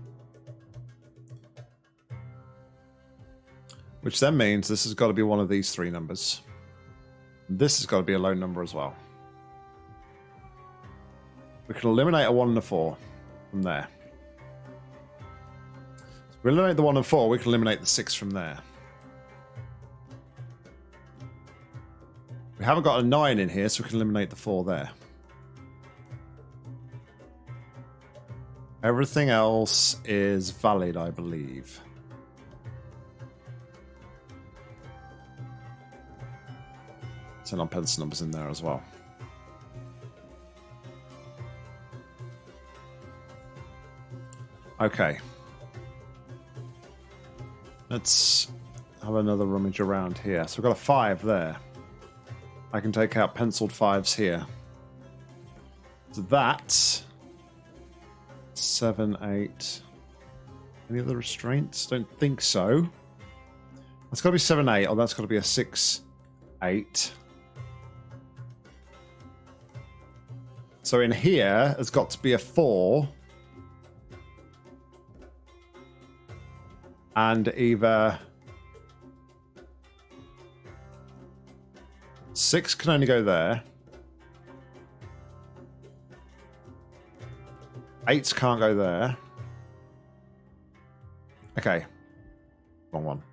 Which then means this has got to be one of these three numbers. This has got to be a low number as well. We can eliminate a 1 and a 4 from there we eliminate the 1 and 4, we can eliminate the 6 from there. We haven't got a 9 in here, so we can eliminate the 4 there. Everything else is valid, I believe. Turn on pencil numbers in there as well. Okay. Let's have another rummage around here. So we've got a five there. I can take out penciled fives here. So that seven, eight. Any other restraints? Don't think so. That's got to be seven, eight. Oh, that's got to be a six, eight. So in here, it's got to be a four. And either six can only go there. Eight can't go there. Okay. Wrong one.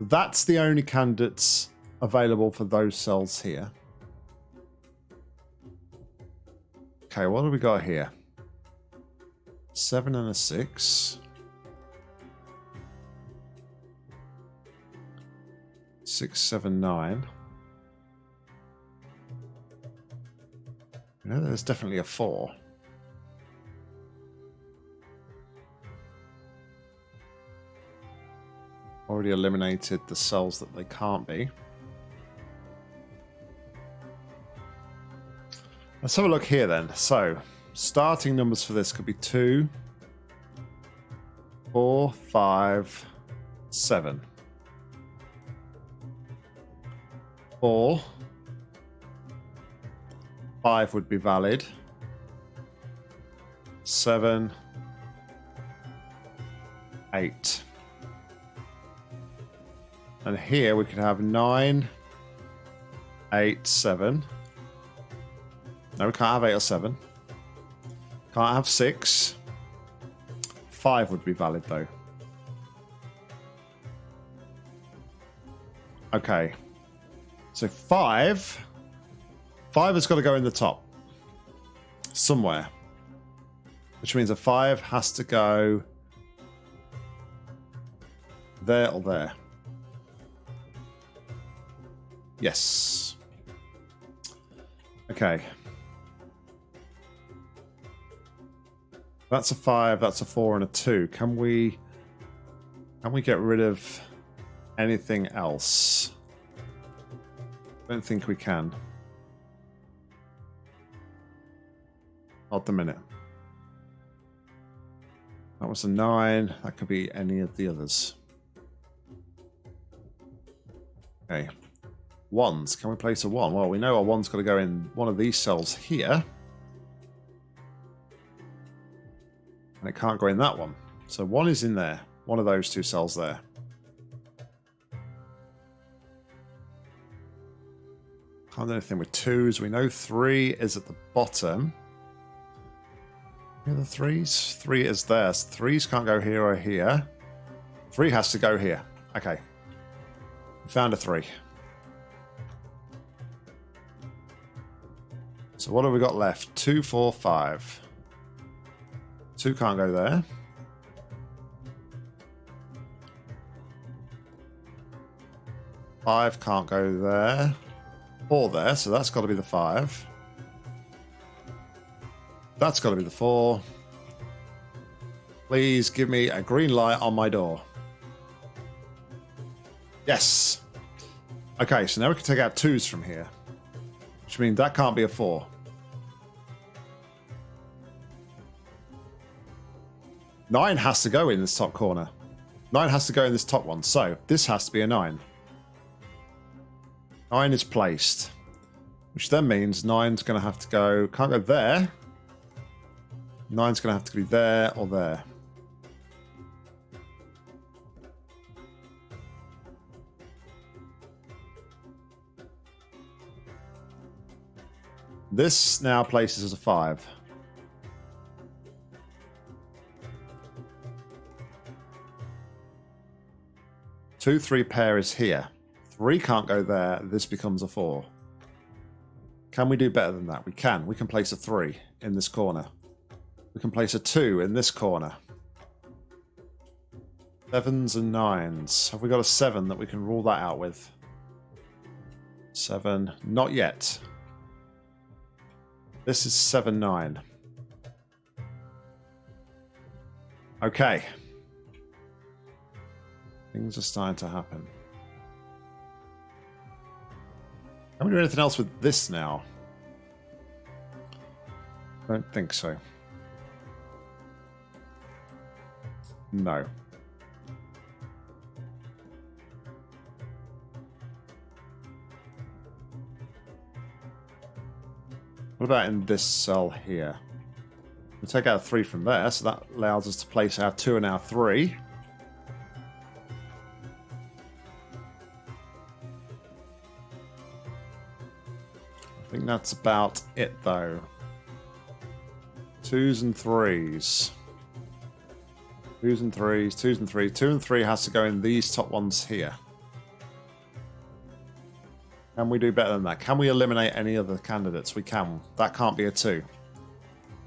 That's the only candidates available for those cells here. Okay, what do we got here? Seven and a six. Six, seven, nine. You know, there's definitely a four. Already eliminated the cells that they can't be. Let's have a look here then. So, starting numbers for this could be two, four, five, seven. Four. Five would be valid. Seven. Eight. And here we could have nine, eight, seven. No, we can't have eight or seven. Can't have six. Five would be valid though. Okay. So five. Five has got to go in the top. Somewhere. Which means a five has to go there or there. Yes. Okay. That's a five, that's a four, and a two. Can we can we get rid of anything else? Don't think we can. Hold the minute. That was a nine. That could be any of the others. Okay. Ones. Can we place a one? Well, we know our one's got to go in one of these cells here. And it can't go in that one. So one is in there. One of those two cells there. Can't do anything with twos. We know three is at the bottom. The threes? Three is there. Threes can't go here or here. Three has to go here. Okay. Found a three. So what have we got left? Two, four, five. Two can't go there. Five can't go there. Four there, so that's got to be the five. That's got to be the four. Please give me a green light on my door. Yes. Okay, so now we can take out twos from here. Which means that can't be a four. Nine has to go in this top corner. Nine has to go in this top one. So this has to be a nine. Nine is placed. Which then means nine's going to have to go... Can't go there. Nine's going to have to be there or there. This now places as a 5. Two, three pair is here. Three can't go there. This becomes a four. Can we do better than that? We can. We can place a three in this corner. We can place a two in this corner. Sevens and nines. Have we got a seven that we can rule that out with? Seven. Not yet. This is seven, nine. Okay. Things are starting to happen. Can we do anything else with this now? I don't think so. No. What about in this cell here? We take out three from there, so that allows us to place our two and our three. That's about it, though. Twos and threes. Twos and threes, twos and threes. Two and three has to go in these top ones here. Can we do better than that? Can we eliminate any other candidates? We can. That can't be a two.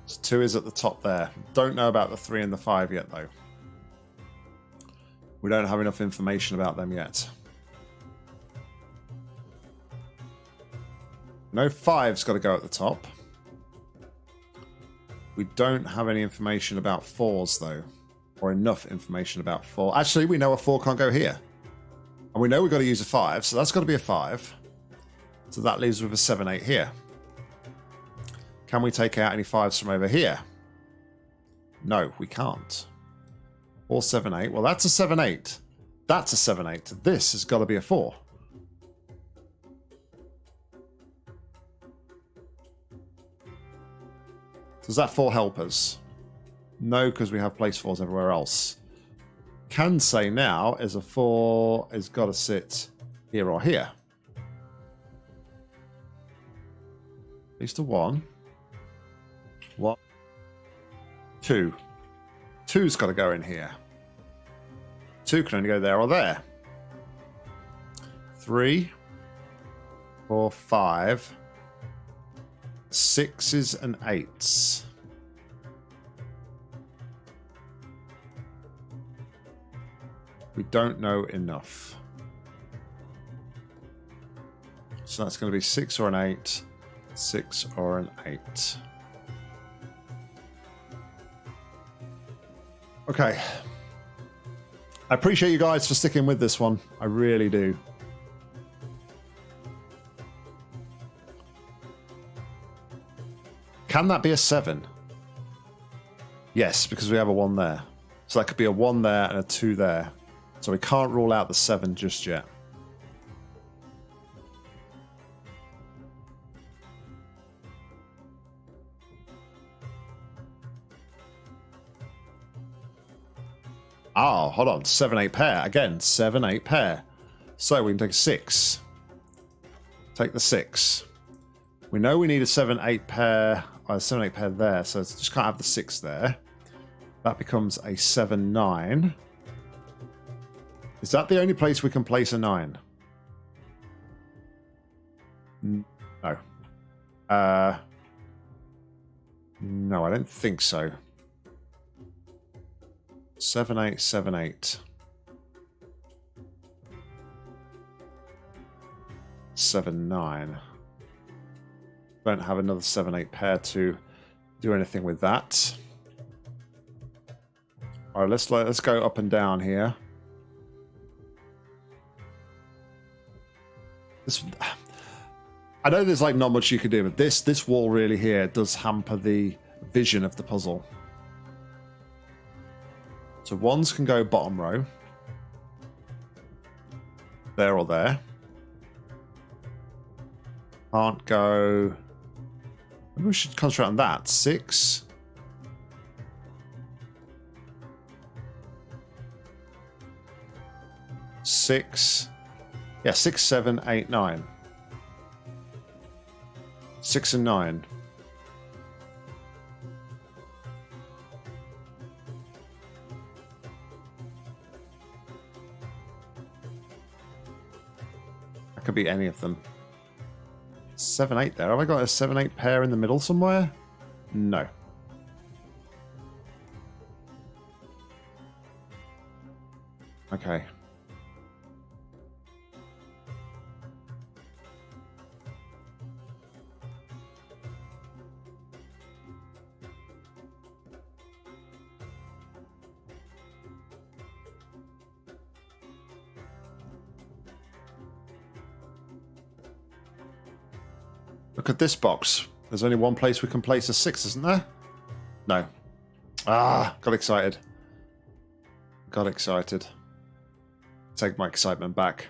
So two is at the top there. Don't know about the three and the five yet, though. We don't have enough information about them yet. No five's got to go at the top. We don't have any information about fours, though. Or enough information about four. Actually, we know a four can't go here. And we know we've got to use a five, so that's got to be a five. So that leaves with a seven, eight here. Can we take out any fives from over here? No, we can't. Or seven, eight. Well, that's a seven, eight. That's a seven, eight. This has got to be a four. Does that four help us? No, because we have place fours everywhere else. Can say now is a four has got to sit here or here. At least a one. One. Two. Two's got to go in here. Two can only go there or there. Three. Four, five sixes and eights. We don't know enough. So that's going to be six or an eight, six or an eight. Okay. I appreciate you guys for sticking with this one. I really do. Can that be a 7? Yes, because we have a 1 there. So that could be a 1 there and a 2 there. So we can't rule out the 7 just yet. Oh, hold on. 7 8 pair. Again, 7 8 pair. So we can take a 6. Take the 6. We know we need a 7 8 pair. Oh, 7 8 pair there. So it's just can't have the 6 there. That becomes a 7 9. Is that the only place we can place a 9? No. Uh, no, I don't think so. Seven eight seven eight. Seven nine. Don't have another seven eight pair to do anything with that. All right, let's let's go up and down here. This, I know there's like not much you can do, but this this wall really here does hamper the vision of the puzzle. So ones can go bottom row. There or there. Can't go... Maybe we should concentrate on that. Six. Six. Yeah, six, seven, eight, nine. Six and nine. could be any of them. 7-8 there. Have I got a 7-8 pair in the middle somewhere? No. This box. There's only one place we can place a six, isn't there? No. Ah, got excited. Got excited. Take my excitement back.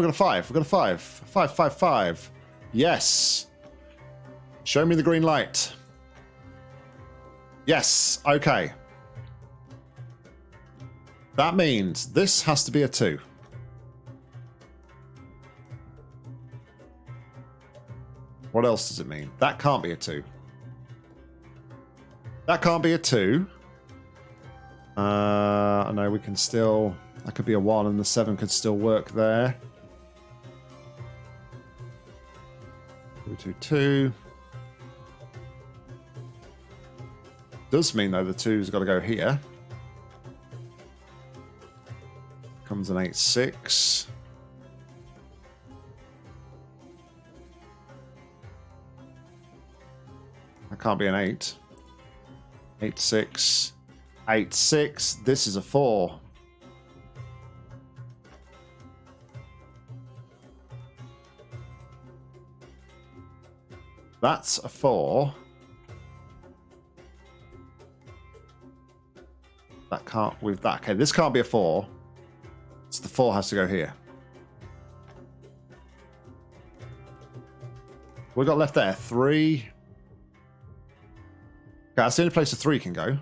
We've got a five. We've got a five. Five, five, five. Yes. Show me the green light. Yes. Okay. That means this has to be a two. What else does it mean? That can't be a two. That can't be a two. Uh, I know we can still... That could be a 1 and the 7 could still work there. 2, 2, 2. Does mean though the 2's got to go here. Comes an 8, 6. That can't be an 8. 8, 6. 8, 6. This is a 4. That's a four. That can't with that. Okay, this can't be a four. So the four has to go here. We got left there three. Okay, that's the only place a three can go.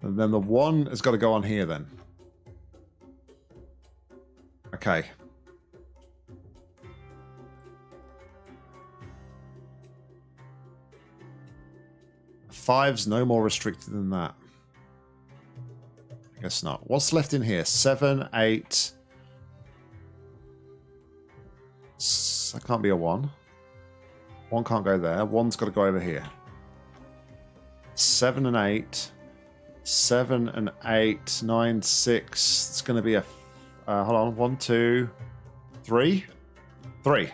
And then the one has got to go on here then. Okay. Five's no more restricted than that. I Guess not. What's left in here? Seven, eight. That can't be a one. One can't go there. One's got to go over here. Seven and eight. Seven and eight. Nine, six. It's going to be a. Uh, hold on. One, two, three. Three.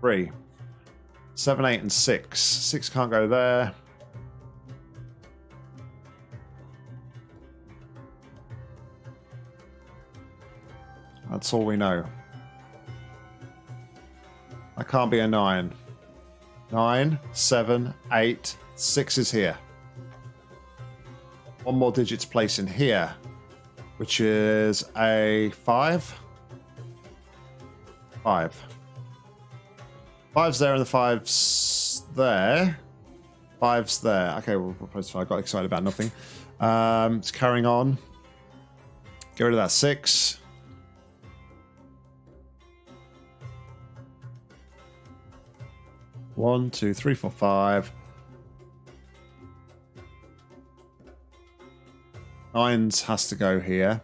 Three. Seven, eight, and six. Six can't go there. That's all we know. I can't be a nine. Nine, seven, eight, six is here. One more digit's place in here, which is a five. Five. Five's there and the five's there. Five's there. Okay, we'll replace five. I got excited about nothing. Um, it's carrying on. Get rid of that six. One, two, three, four, five. Nines has to go here.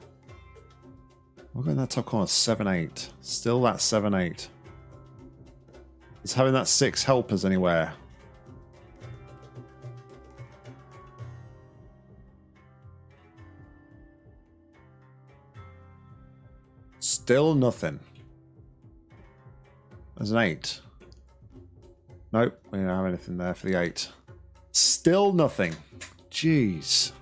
We'll go in that top corner. Seven, eight. Still that seven, eight. Having that six help us anywhere? Still nothing. There's an eight. Nope, we don't have anything there for the eight. Still nothing. Jeez.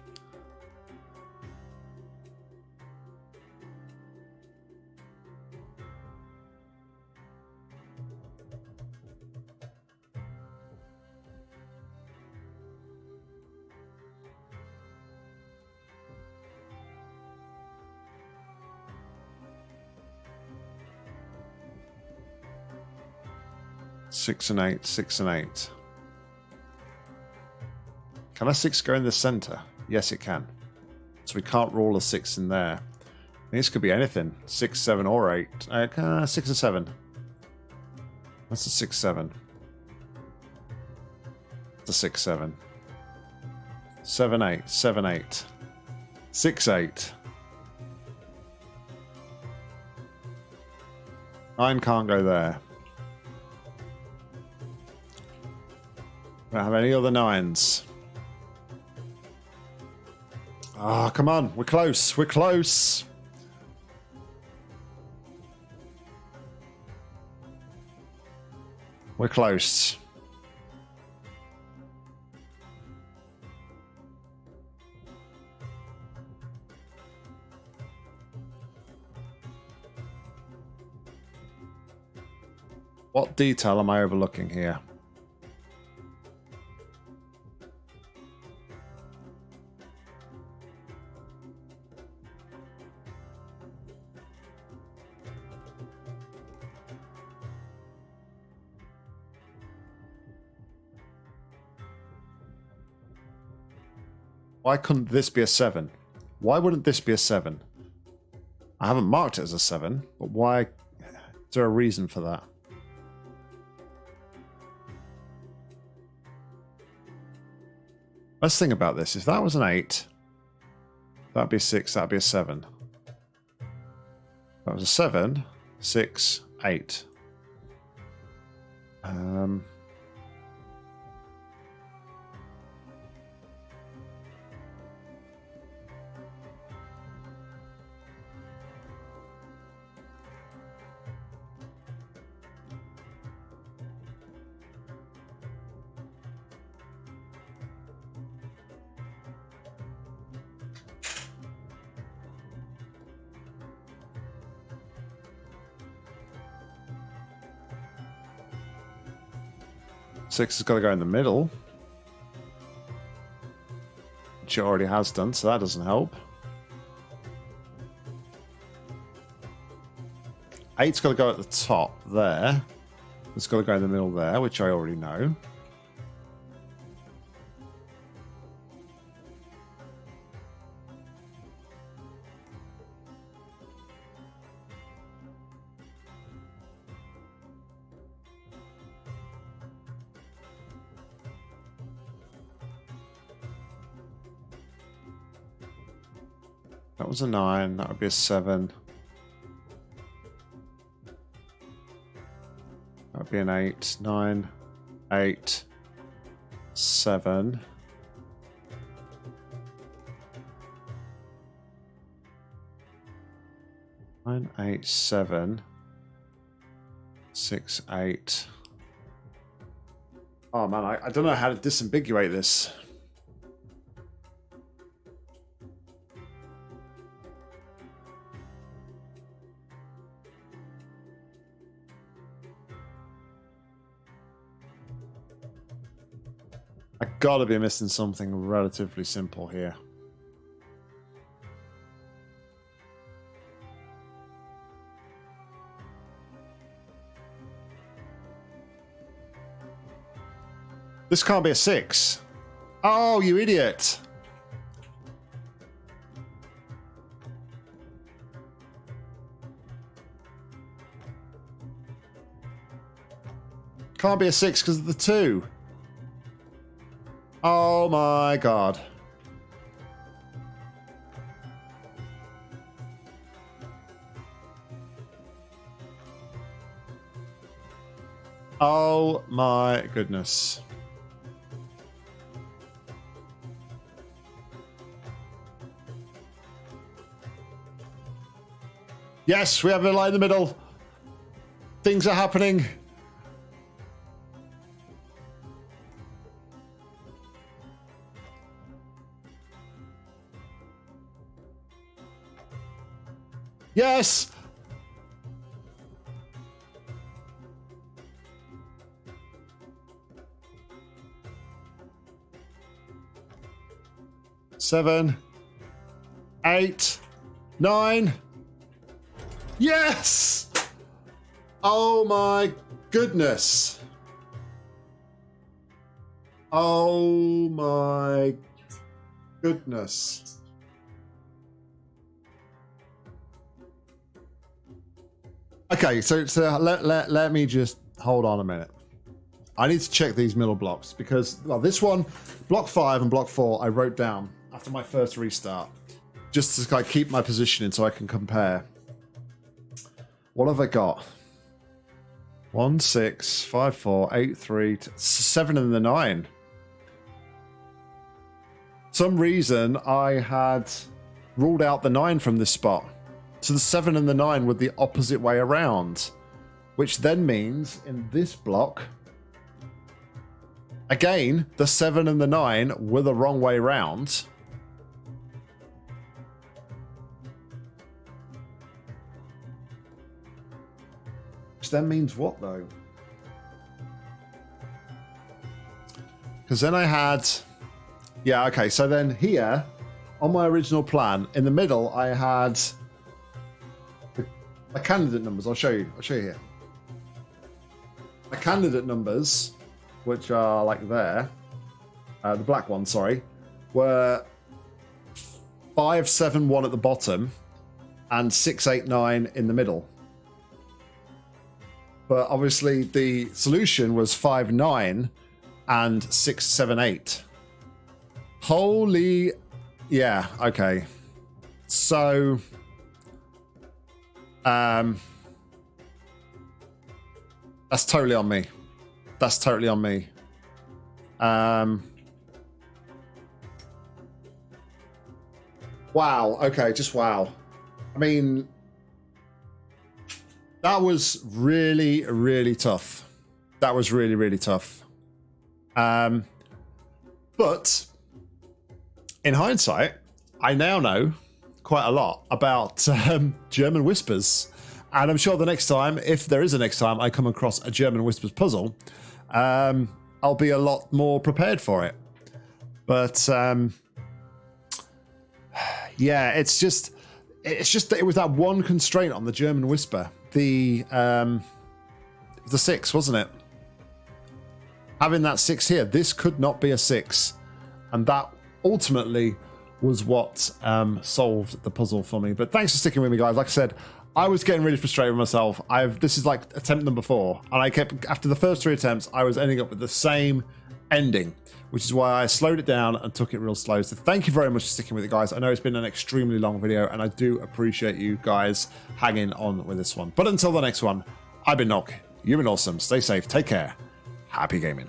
Six and eight, six and eight. Can a six go in the center? Yes, it can. So we can't roll a six in there. This could be anything. Six, seven, or eight. Uh, six and seven. That's a six, seven. A six, seven. Seven, eight, seven, eight. Six, eight. Nine can't go there. Don't have any other nines. Ah, oh, come on. We're close. We're close. We're close. What detail am I overlooking here? Why couldn't this be a 7? Why wouldn't this be a 7? I haven't marked it as a 7, but why? Is there a reason for that? Let's think about this. If that was an 8, that'd be a 6, that'd be a 7. That was a 7, 6, 8. Um... Six has got to go in the middle. Which it already has done, so that doesn't help. Eight's got to go at the top there. It's got to go in the middle there, which I already know. That was a nine. That would be a seven. That would be an eight. Nine, eight, seven. Nine, eight, seven, six, eight. Oh man, I, I don't know how to disambiguate this. I gotta be missing something relatively simple here. This can't be a six. Oh, you idiot. Can't be a six because of the two. Oh my god. Oh my goodness. Yes, we have a line in the middle. Things are happening. Yes! Seven, eight, nine. Yes! Oh my goodness. Oh my goodness. Okay, so so let, let, let me just hold on a minute. I need to check these middle blocks because well, this one, block five and block four, I wrote down after my first restart just to keep my positioning so I can compare. What have I got? One, six, five, four, eight, three, seven, and the nine. Some reason I had ruled out the nine from this spot. So the seven and the nine were the opposite way around, which then means in this block, again, the seven and the nine were the wrong way round. Which then means what though? Because then I had, yeah, okay. So then here, on my original plan, in the middle, I had my candidate numbers. I'll show you. I'll show you here. My candidate numbers, which are like there, uh, the black one, sorry, were five, seven, one at the bottom, and six, eight, nine in the middle but obviously the solution was five nine and six seven eight. Holy, yeah, okay. So, um, that's totally on me. That's totally on me. Um, wow. Okay, just wow. I mean, that was really, really tough. That was really, really tough. Um, but in hindsight, I now know quite a lot about um, German whispers. And I'm sure the next time, if there is a next time I come across a German whispers puzzle, um, I'll be a lot more prepared for it. But um, yeah, it's just it's just that it was that one constraint on the German whisper the um, the six, wasn't it? Having that six here, this could not be a six, and that ultimately was what um, solved the puzzle for me. But thanks for sticking with me, guys. Like I said, I was getting really frustrated with myself. I've this is like attempt number four, and I kept after the first three attempts, I was ending up with the same ending, which is why I slowed it down and took it real slow. So thank you very much for sticking with it, guys. I know it's been an extremely long video, and I do appreciate you guys hanging on with this one. But until the next one, I've been Nock. You've been awesome. Stay safe. Take care. Happy gaming.